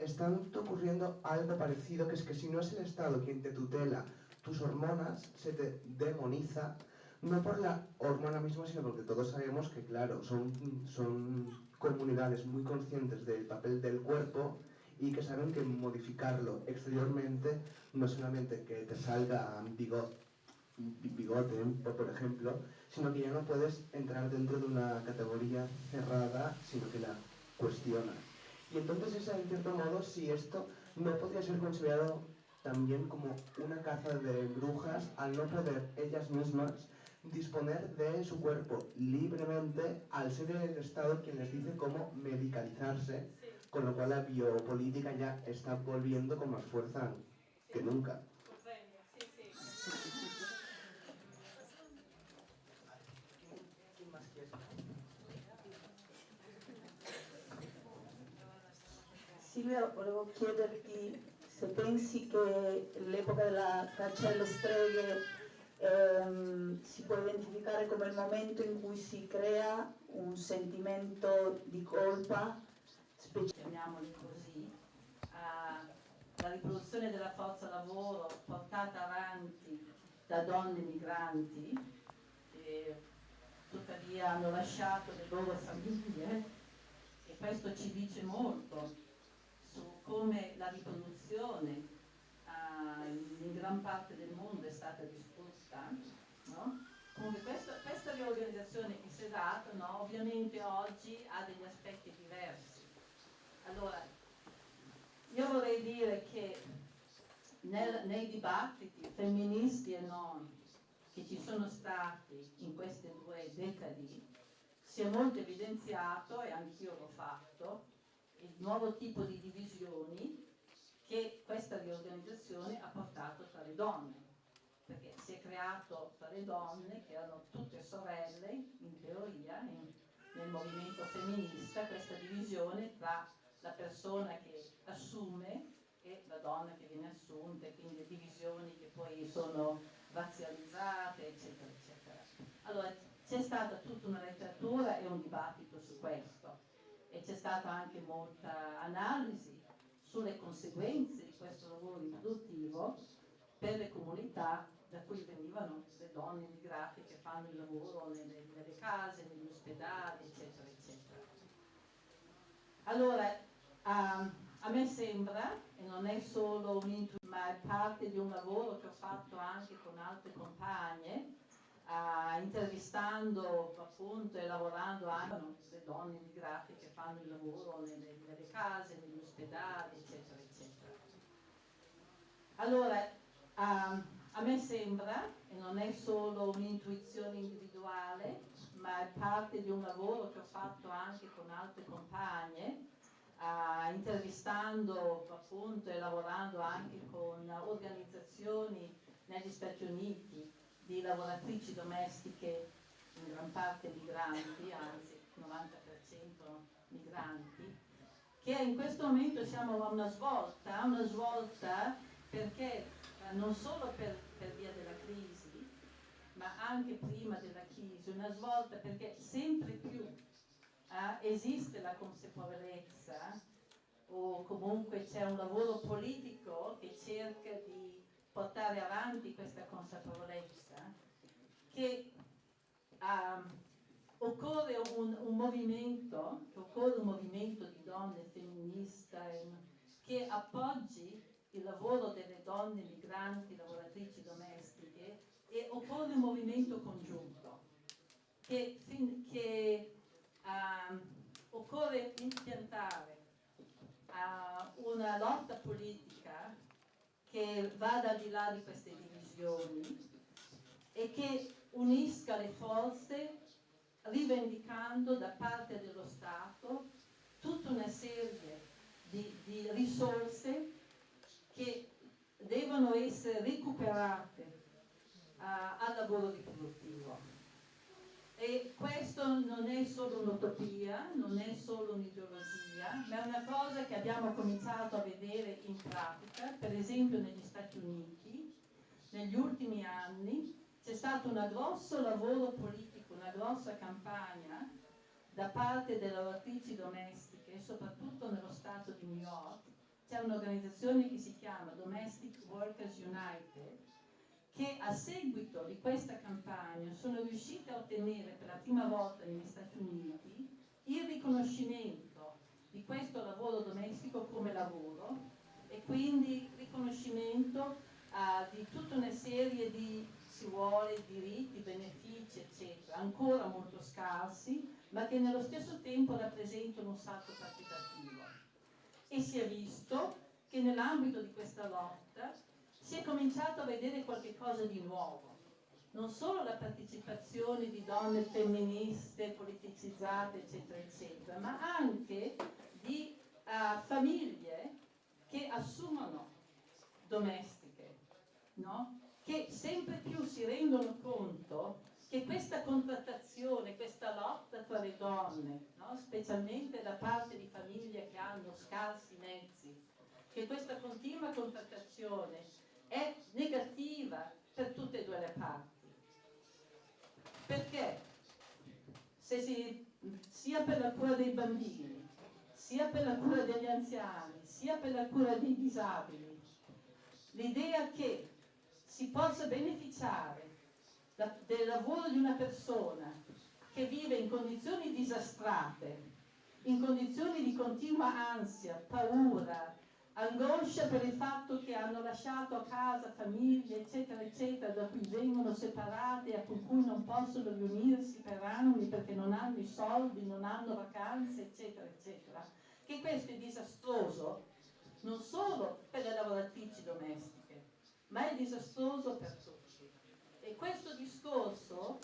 ocurriendo algo parecido, que es que si no es el Estado quien te tutela tus hormonas, se te demoniza, no por la hormona misma, sino porque todos sabemos que, claro, son, son comunidades muy conscientes del papel del cuerpo y que saben que modificarlo exteriormente no solamente que te salga bigote, bigote por ejemplo, sino que ya no puedes entrar dentro de una categoría cerrada, sino que la cuestionas. Y entonces es en cierto modo si esto no podría ser considerado también como una caza de brujas al no poder ellas mismas disponer de su cuerpo libremente al ser el Estado quien les dice cómo medicalizarse, con lo cual la biopolítica ya está volviendo con más fuerza que nunca. Silvia, volevo chiederti se pensi che l'epoca della caccia streghe ehm, si può identificare come il momento in cui si crea un sentimento di colpa, chiamiamoli così, la riproduzione della forza lavoro portata avanti da donne migranti che tuttavia hanno lasciato le loro famiglie e questo ci dice molto come la riproduzione uh, in gran parte del mondo è stata distrutta, no? Comunque questo, questa riorganizzazione che si è data no, ovviamente oggi ha degli aspetti diversi. Allora, io vorrei dire che nel, nei dibattiti femministi e non che ci sono stati in queste due decadi si è molto evidenziato, e anch'io l'ho fatto, il nuovo tipo di divisioni che questa riorganizzazione ha portato tra le donne, perché si è creato tra le donne, che erano tutte sorelle, in teoria, in, nel movimento femminista, questa divisione tra la persona che assume e la donna che viene assunta, e quindi divisioni che poi sono razzializzate, eccetera, eccetera. Allora, c'è stata tutta una letteratura e un dibattito su questo e c'è stata anche molta analisi sulle conseguenze di questo lavoro riproduttivo per le comunità da cui venivano le donne immigrate che fanno il lavoro nelle, nelle case, negli ospedali, eccetera, eccetera. Allora, um, a me sembra, e non è solo un'intuizione, ma è parte di un lavoro che ho fatto anche con altre compagne, intervistando appunto e lavorando anche le donne immigrate che fanno il lavoro nelle, nelle case, negli ospedali, eccetera, eccetera. Allora, um, a me sembra, e non è solo un'intuizione individuale, ma è parte di un lavoro che ho fatto anche con altre compagne, uh, intervistando appunto e lavorando anche con organizzazioni negli Stati Uniti di lavoratrici domestiche in gran parte migranti, anzi 90% migranti, che in questo momento siamo a una svolta, una svolta perché eh, non solo per, per via della crisi, ma anche prima della crisi, una svolta perché sempre più eh, esiste la consapevolezza o comunque c'è un lavoro politico che cerca di portare avanti questa consapevolezza che um, occorre un, un, movimento, occorre un movimento di donne femminista che appoggi il lavoro delle donne migranti, lavoratrici domestiche e occorre un movimento congiunto che, che um, occorre impiantare uh, una lotta politica che vada al di là di queste divisioni e che unisca le forze rivendicando da parte dello Stato tutta una serie di, di risorse che devono essere recuperate uh, al lavoro riproduttivo. E questo non è solo un'utopia, non è solo un'ideologia, ma è una cosa che abbiamo cominciato a vedere in pratica, per esempio negli Stati Uniti, negli ultimi anni c'è stato un grosso lavoro politico, una grossa campagna da parte delle lavoratrici domestiche, soprattutto nello Stato di New York, c'è un'organizzazione che si chiama Domestic Workers United, che a seguito di questa campagna sono riuscite a ottenere per la prima volta negli Stati Uniti il riconoscimento di questo lavoro domestico come lavoro e quindi riconoscimento uh, di tutta una serie di, si vuole, diritti, benefici, eccetera, ancora molto scarsi, ma che nello stesso tempo rappresentano un salto quantitativo. E si è visto che nell'ambito di questa lotta si è cominciato a vedere qualcosa di nuovo. Non solo la partecipazione di donne femministe, politicizzate, eccetera, eccetera, ma anche di uh, famiglie che assumono domestiche, no? che sempre più si rendono conto che questa contrattazione, questa lotta tra le donne, no? specialmente da parte di famiglie che hanno scarsi mezzi, che questa continua contrattazione è negativa per tutte e due le parti. Perché se si, sia per la cura dei bambini, sia per la cura degli anziani, sia per la cura dei disabili, l'idea che si possa beneficiare da, del lavoro di una persona che vive in condizioni disastrate, in condizioni di continua ansia, paura, angoscia per il fatto che hanno lasciato a casa famiglie, eccetera, eccetera, da cui vengono separate e con cui non possono riunirsi per anni perché non hanno i soldi, non hanno vacanze, eccetera, eccetera. Che questo è disastroso non solo per le lavoratrici domestiche, ma è disastroso per tutti. E questo discorso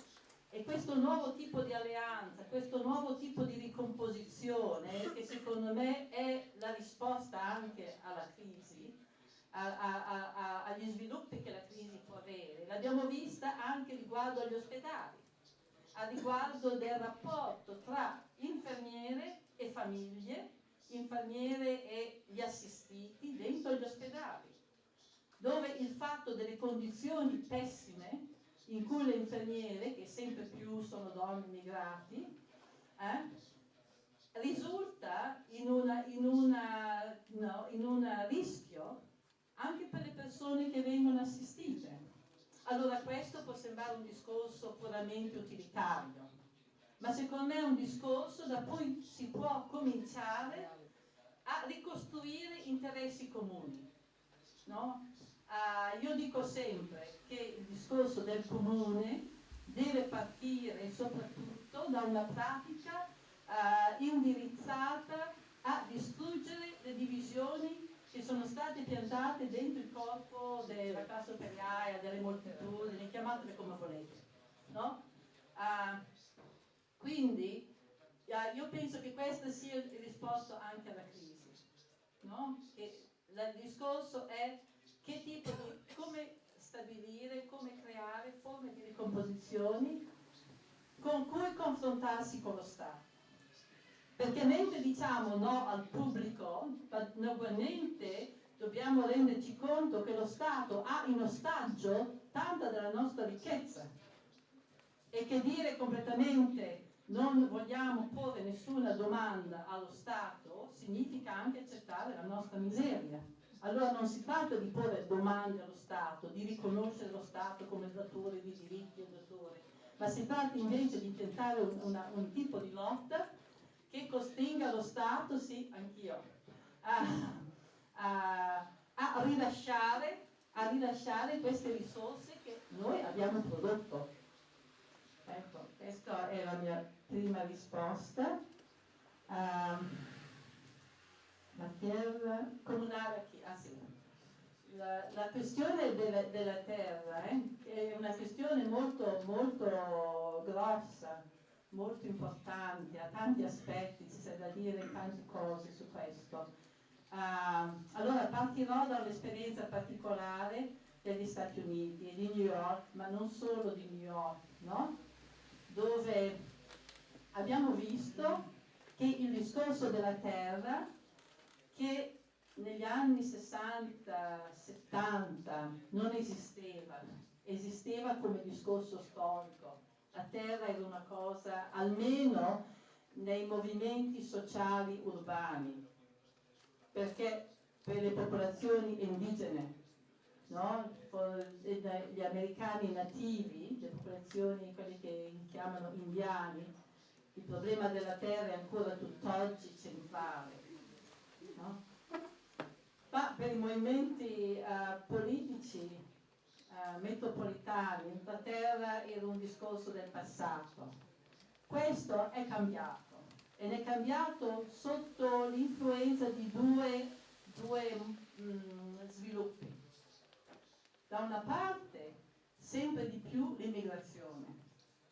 e questo nuovo tipo di alleanza, questo nuovo tipo di ricomposizione, che secondo me è la risposta anche alla crisi, a, a, a, agli sviluppi che la crisi può avere, l'abbiamo vista anche riguardo agli ospedali, a riguardo del rapporto tra infermiere e famiglie, infermiere e gli assistiti dentro gli ospedali, dove il fatto delle condizioni pessime in cui le infermiere, che sempre più sono donne immigrati, eh, risulta in, un rischio anche per le persone che vengono assistite. Allora questo può sembrare un discorso puramente utilitario, ma secondo me è un discorso da cui si può cominciare a ricostruire interessi comuni. No? Uh, io dico sempre che il discorso del comune deve partire soprattutto da una pratica uh, indirizzata a distruggere le divisioni che sono state piantate dentro il corpo della classe operaia, delle moltitudini, chiamatele come volete. No? Uh, quindi io penso che questa sia il risposta anche alla crisi. No? il discorso è che tipo di, come stabilire, come creare forme di ricomposizioni con cui confrontarsi con lo Stato. Perché mentre diciamo no al pubblico, ugualmente dobbiamo renderci conto che lo Stato ha in ostaggio tanta della nostra ricchezza e che dire completamente non vogliamo porre nessuna domanda allo Stato significa anche accettare la nostra miseria. Allora non si tratta di porre domande allo Stato, di riconoscere lo Stato come datore di diritti e datore, ma si tratta invece di tentare un, una, un tipo di lotta che costringa lo Stato, sì, anch'io, a, a, a, rilasciare, a rilasciare queste risorse che noi abbiamo prodotto. Ecco, questa è la mia prima risposta. Um, la terra comunale ah, sì. la, la, questione della, della terra eh, è una questione molto, molto grossa, molto importante, ha tanti aspetti, ci c'è da dire tante cose su questo. Uh, allora partirò dall'esperienza particolare degli Stati Uniti e di New York, ma non solo di New York, no? dove abbiamo visto che il discorso della terra, che negli anni 60-70 non esisteva, esisteva come discorso storico. La terra era una cosa, almeno nei movimenti sociali urbani, perché per le popolazioni indigene, no? gli americani nativi, le popolazioni, quelli che chiamano indiani, il problema della terra è ancora tutt'oggi centrale. Ma per i movimenti uh, politici uh, metropolitani la terra era un discorso del passato. Questo è cambiato ed è cambiato sotto l'influenza di due, due mm, sviluppi. Da una parte sempre di più l'immigrazione,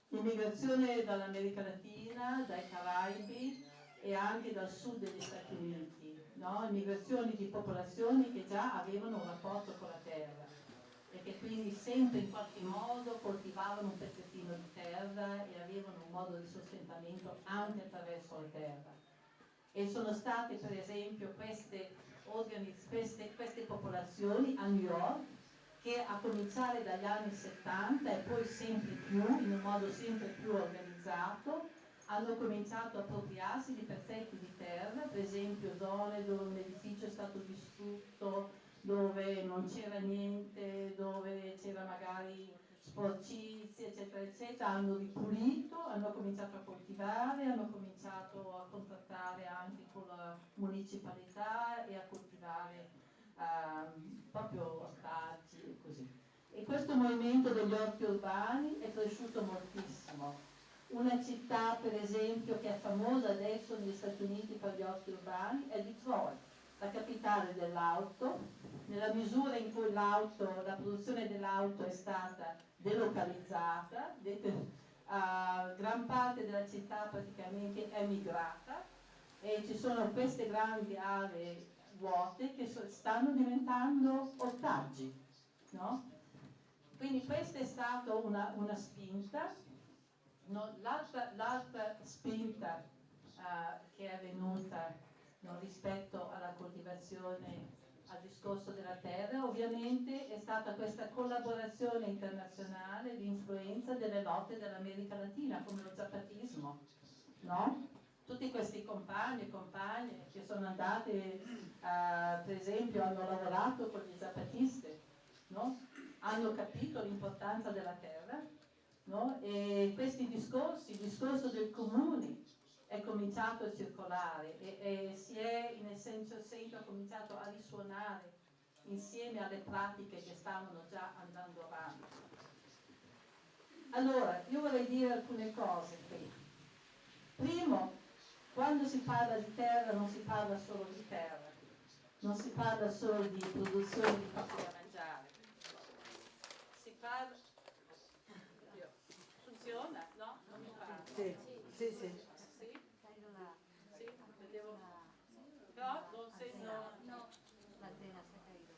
l'immigrazione dall'America Latina, dai Caraibi e anche dal sud degli Stati Uniti, no? immigrazioni di popolazioni che già avevano un rapporto con la terra e che quindi sempre in qualche modo coltivavano un pezzettino di terra e avevano un modo di sostentamento anche attraverso la terra. E sono state per esempio queste, queste, queste popolazioni a New York che a cominciare dagli anni 70 e poi sempre più, in un modo sempre più organizzato, hanno cominciato a appropriarsi di pezzetti di terra, per esempio zone dove un edificio è stato distrutto, dove non c'era niente, dove c'era magari sporcizia, eccetera, eccetera, hanno ripulito, hanno cominciato a coltivare, hanno cominciato a contattare anche con la municipalità e a coltivare Ehm, proprio ortaggi e così. E questo movimento degli orti urbani è cresciuto moltissimo. Una città, per esempio, che è famosa adesso negli Stati Uniti per gli orti urbani è Detroit, la capitale dell'auto, nella misura in cui la produzione dell'auto è stata delocalizzata, uh, gran parte della città praticamente è migrata e ci sono queste grandi aree vuote che stanno diventando ortaggi. No? Quindi questa è stata una, una spinta. No, l'altra, spinta uh, che è venuta no, rispetto alla coltivazione, al discorso della terra, ovviamente è stata questa collaborazione internazionale di influenza delle lotte dell'America Latina, come lo zapatismo. No? tutti questi compagni e compagne che sono andati, eh, per esempio, hanno lavorato con gli zapatisti, no? hanno capito l'importanza della terra no? e questi discorsi, il discorso del comune è cominciato a circolare e, e si è in essenza senso cominciato a risuonare insieme alle pratiche che stavano già andando avanti. Allora, io vorrei dire alcune cose qui. Primo, quando si parla di terra non si parla solo di terra, non si parla solo di produzione di cose da mangiare, si parla... Funziona? No? Non mi parla. Sì, sì, sì. Sì? Sì? Vedevo... No? Non sento... No, l'antena si è caída.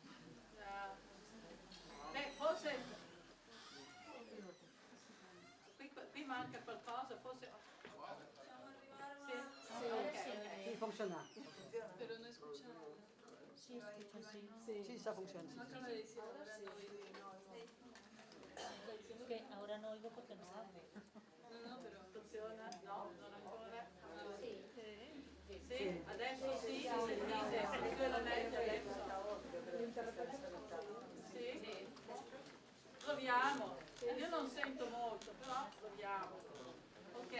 Beh, forse... Qui, qui manca qualcosa, forse... Sì, okay. funziona. Pero no escucha. Sí, escucha, sí. Sí, sí está funcionando. No acaba de decir ahora sí. Que ahora no oigo porque no hable. No, no, pero funziona? No, non ancora? Sí. Sì, adesso sì, si sentite, meglio adesso. Sì? Proviamo. Io non sento molto, però proviamo. Ok.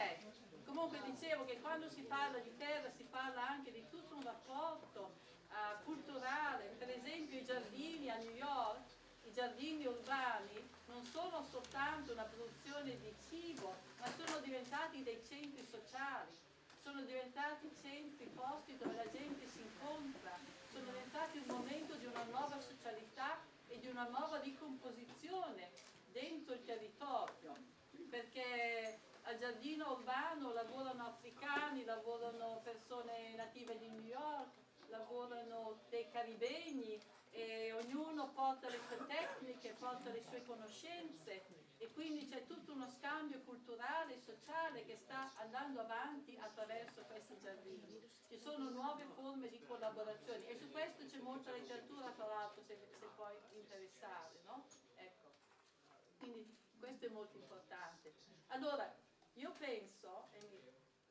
Comunque dicevo che quando si parla di terra si parla anche di tutto un rapporto uh, culturale, per esempio i giardini a New York, giardini urbani non sono soltanto una produzione di cibo, ma sono diventati dei centri sociali, sono diventati centri, posti dove la gente si incontra, sono diventati un momento di una nuova socialità e di una nuova ricomposizione dentro il territorio, perché al giardino urbano lavorano africani, lavorano persone native di New York, lavorano dei caribegni e ognuno porta le sue tecniche, porta le sue conoscenze e quindi c'è tutto uno scambio culturale e sociale che sta andando avanti attraverso questi giardini. Ci sono nuove forme di collaborazione e su questo c'è molta letteratura tra l'altro se, se puoi interessare, no? Ecco. Quindi questo è molto importante. Allora, io penso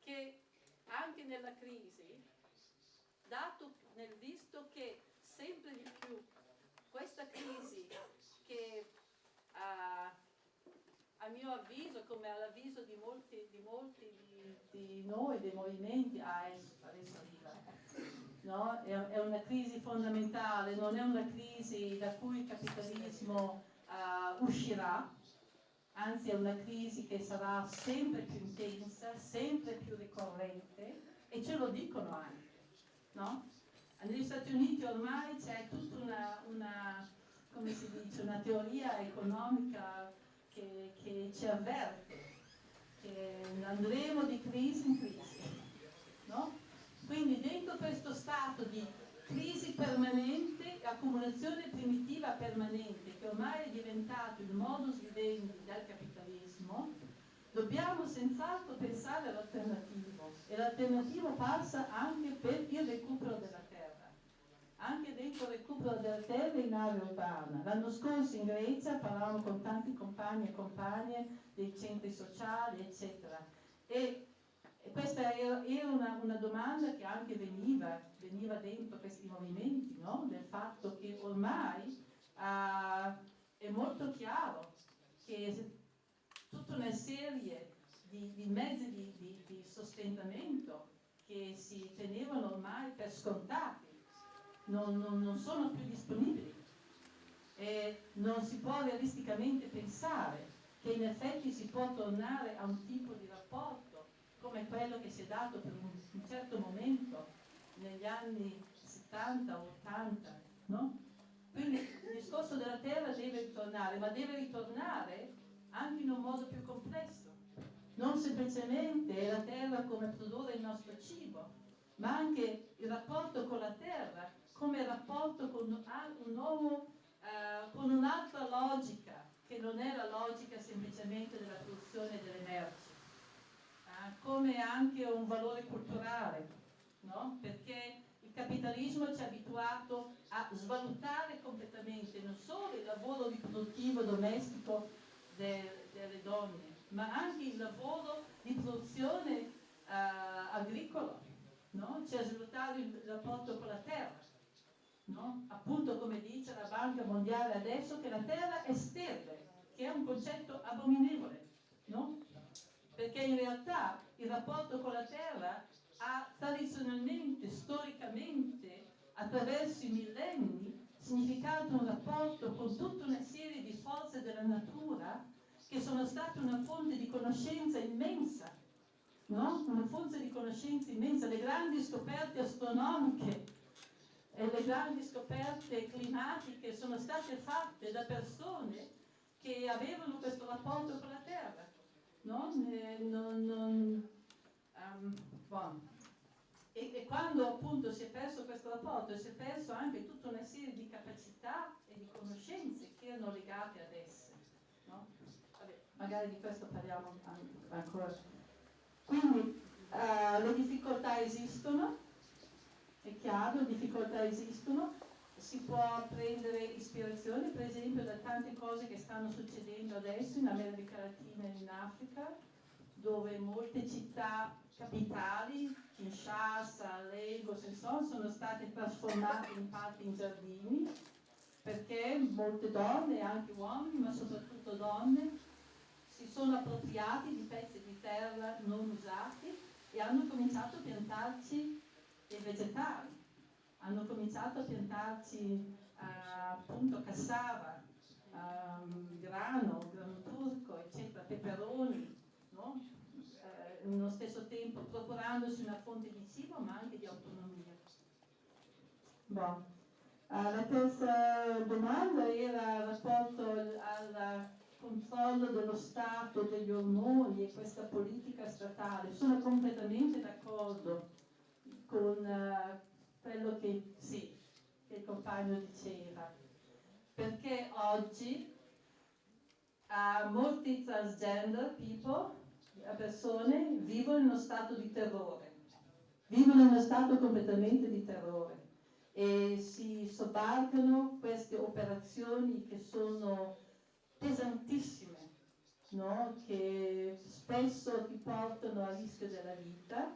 che anche nella crisi, dato nel visto che sempre di più questa crisi che uh, a mio avviso, come all'avviso di molti, di, molti di, di, noi, dei movimenti, ah, adesso arriva, no? è, è, una crisi fondamentale, non è una crisi da cui il capitalismo uh, uscirà, anzi è una crisi che sarà sempre più intensa, sempre più ricorrente e ce lo dicono anche. No? Negli Stati Uniti ormai c'è tutta una, una, dice, una teoria economica che, che, ci avverte che andremo di crisi in crisi. No? Quindi dentro questo stato di crisi permanente, accumulazione primitiva permanente, che ormai è diventato il modus vivendi del capitalismo, dobbiamo senz'altro pensare all'alternativo e l'alternativo passa anche per il recupero della. Anche dentro il recupero della terra in area urbana. L'anno scorso in Grecia parlavamo con tanti compagni e compagne dei centri sociali, eccetera. E questa era, una, una, domanda che anche veniva, veniva dentro questi movimenti, no? del fatto che ormai uh, è molto chiaro che tutta una serie di, di mezzi di, di, di, sostentamento che si tenevano ormai per scontati non, non, non sono più disponibili e non si può realisticamente pensare che in effetti si può tornare a un tipo di rapporto come quello che si è dato per un, un certo momento negli anni 70 o 80, no? Quindi il discorso della terra deve ritornare, ma deve ritornare anche in un modo più complesso. Non semplicemente la terra come produrre il nostro cibo, ma anche il rapporto con la terra come rapporto con, un nuovo, uh, con un'altra logica, che non è la logica semplicemente della produzione delle merci come anche un valore culturale, no? perché il capitalismo ci ha abituato a svalutare completamente non solo il lavoro riproduttivo domestico de, delle donne, ma anche il lavoro di produzione uh, agricola, no? ci ha svalutato il rapporto con la terra. No? Appunto come dice la Banca Mondiale adesso che la terra è sterile, che è un concetto abominevole. No? perché in realtà il rapporto con la terra ha tradizionalmente, storicamente, attraverso i millenni, significato un rapporto con tutta una serie di forze della natura che sono state una fonte di conoscenza immensa, no? una fonte di conoscenza immensa, le grandi scoperte astronomiche e le grandi scoperte climatiche sono state fatte da persone che avevano questo rapporto con la terra no? non, non, um, bon. e, e, quando appunto si è perso questo rapporto si è perso anche tutta una serie di capacità e di conoscenze che erano legate ad esse. No? Vabbè, magari di questo parliamo ancora. Quindi uh, le difficoltà esistono, è chiaro, difficoltà esistono, si può prendere ispirazione per esempio da tante cose che stanno succedendo adesso in America Latina e in Africa, dove molte città capitali, Kinshasa, Lagos, insomma, sono state trasformate in parte in giardini, perché molte donne, anche uomini, ma soprattutto donne, si sono appropriati di pezzi di terra non usati e hanno cominciato a piantarci dei vegetali hanno cominciato a piantarci uh, appunto cassava, um, grano, grano turco, eccetera, peperoni, no? uh, nello stesso tempo procurandosi una fonte di cibo ma anche di autonomia. Bon. Uh, la terza domanda era rapporto al controllo dello Stato, degli ormoni e questa politica statale. Sono completamente d'accordo con, uh, quello che, sì, che il compagno diceva. perché oggi uh, molti transgender people, eh, persone, vivono in uno stato di terrore, vivono in uno stato completamente di terrore e si sobbarcano queste operazioni che sono pesantissime, no? che spesso ti portano a rischio della vita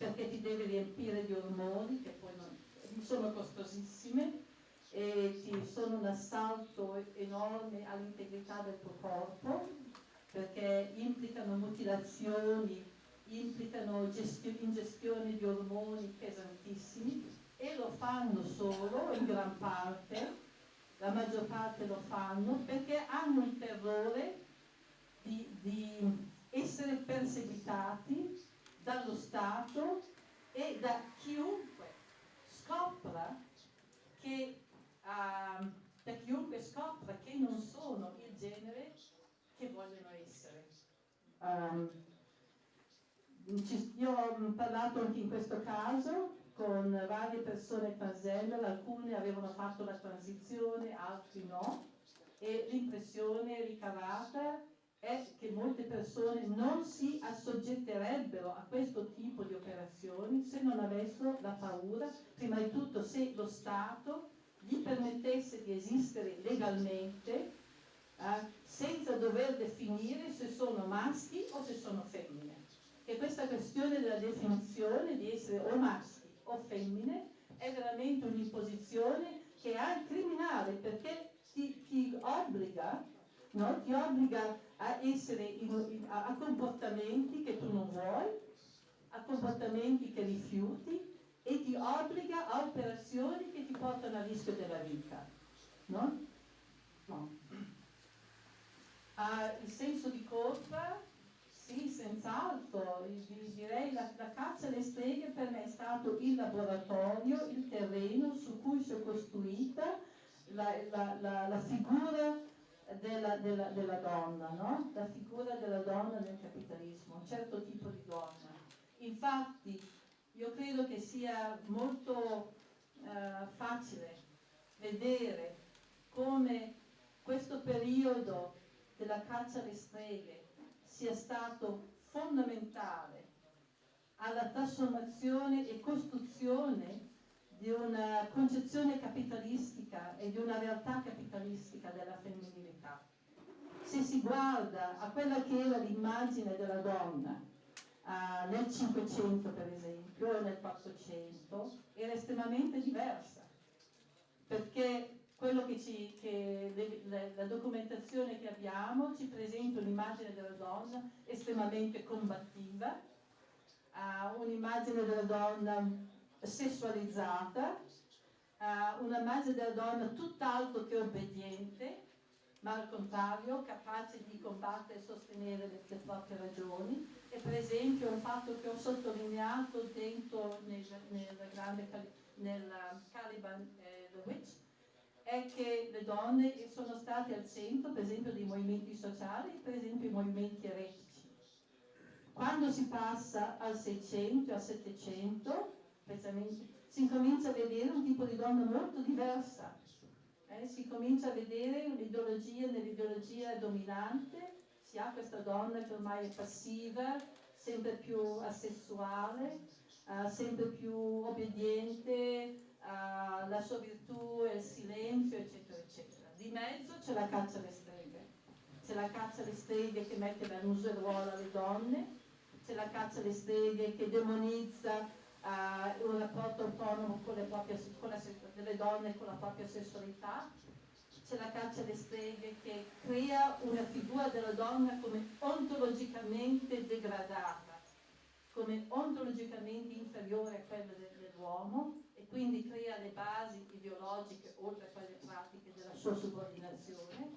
perché ti devi riempire di ormoni che poi non, sono costosissime e ti sono un assalto enorme all'integrità del tuo corpo perché implicano mutilazioni, implicano gestio- ingestione di ormoni pesantissimi e lo fanno solo in gran parte, la maggior parte lo fanno perché hanno il terrore di, di essere perseguitati dallo Stato e da chiunque scopra che, uh, da chiunque scopra che non sono il genere che vogliono essere. Um, io ho parlato anche in questo caso con varie persone transgender, alcune avevano fatto la transizione, altri no, e l'impressione ricavata è che molte persone non si assoggetterebbero a questo tipo di operazioni se non avessero la paura, prima di tutto se lo Stato gli permettesse di esistere legalmente eh, senza dover definire se sono maschi o se sono femmine. E questa questione della definizione di essere o maschi o femmine è veramente un'imposizione che è criminale perché ti, ti obbliga, no? ti obbliga a, in, a, a comportamenti che tu non vuoi, a comportamenti che rifiuti e ti obbliga a operazioni che ti portano a rischio della vita. No? No. Uh, il senso di colpa, sì, senz'altro, direi la, la caccia alle streghe per me è stato il laboratorio, il terreno su cui si è costruita la, la, la figura della, della, della donna, no? la figura della donna nel capitalismo, un certo tipo di donna. Infatti io credo che sia molto eh, facile vedere come questo periodo della caccia alle streghe sia stato fondamentale alla trasformazione e costruzione di una concezione capitalistica e di una realtà capitalistica della femminilità. Se si guarda a quella che era l'immagine della donna uh, nel 500 per esempio o nel 400, era estremamente diversa, perché quello che ci, che le, le, la documentazione che abbiamo ci presenta un'immagine della donna estremamente combattiva, uh, un'immagine della donna sessualizzata, uh, una immagine della donna tutt'altro che obbediente, ma al contrario capace di combattere e sostenere le, le, proprie ragioni. E per esempio un fatto che ho sottolineato dentro nel, nel grande nel Caliban eh, The Witch è che le donne sono state al centro per esempio dei movimenti sociali, per esempio i movimenti eretici. Quando si passa al 600 e al 700 si incomincia a vedere un tipo di donna molto diversa, eh? si comincia a vedere un'ideologia nell'ideologia dominante, si ha questa donna che ormai è passiva, sempre più asessuale, uh, sempre più obbediente, uh, la sua virtù è il silenzio, eccetera, eccetera. Di mezzo c'è la caccia alle streghe, c'è la caccia alle streghe che mette la museruola alle donne, c'è la caccia alle streghe che demonizza uh, un rapporto autonomo con proprie, con la, delle donne con la propria sessualità, c'è la caccia alle streghe che crea una figura della donna come ontologicamente degradata, come ontologicamente inferiore a quella de, dell'uomo e quindi crea le basi ideologiche oltre a quelle pratiche della sua subordinazione.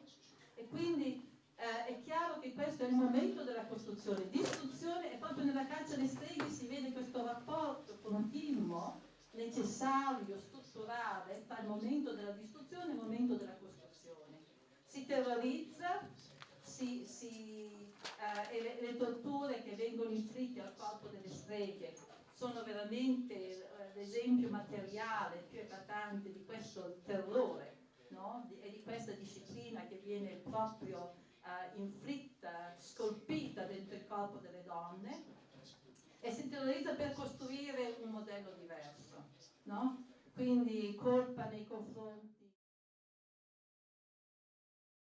E quindi eh, è chiaro che questo è il momento della costruzione. Distruzione e proprio nella caccia alle streghe si vede questo rapporto continuo, necessario, strutturale tra il momento della distruzione e il momento della costruzione. Si terrorizza, si, si, eh, le, le, torture che vengono inflitte al corpo delle streghe sono veramente eh, l'esempio materiale più eclatante di questo terrore no? di, e di questa viene proprio eh, inflitta, scolpita dentro il corpo delle donne e si interiorizza per costruire un modello diverso, no? Quindi colpa nei confronti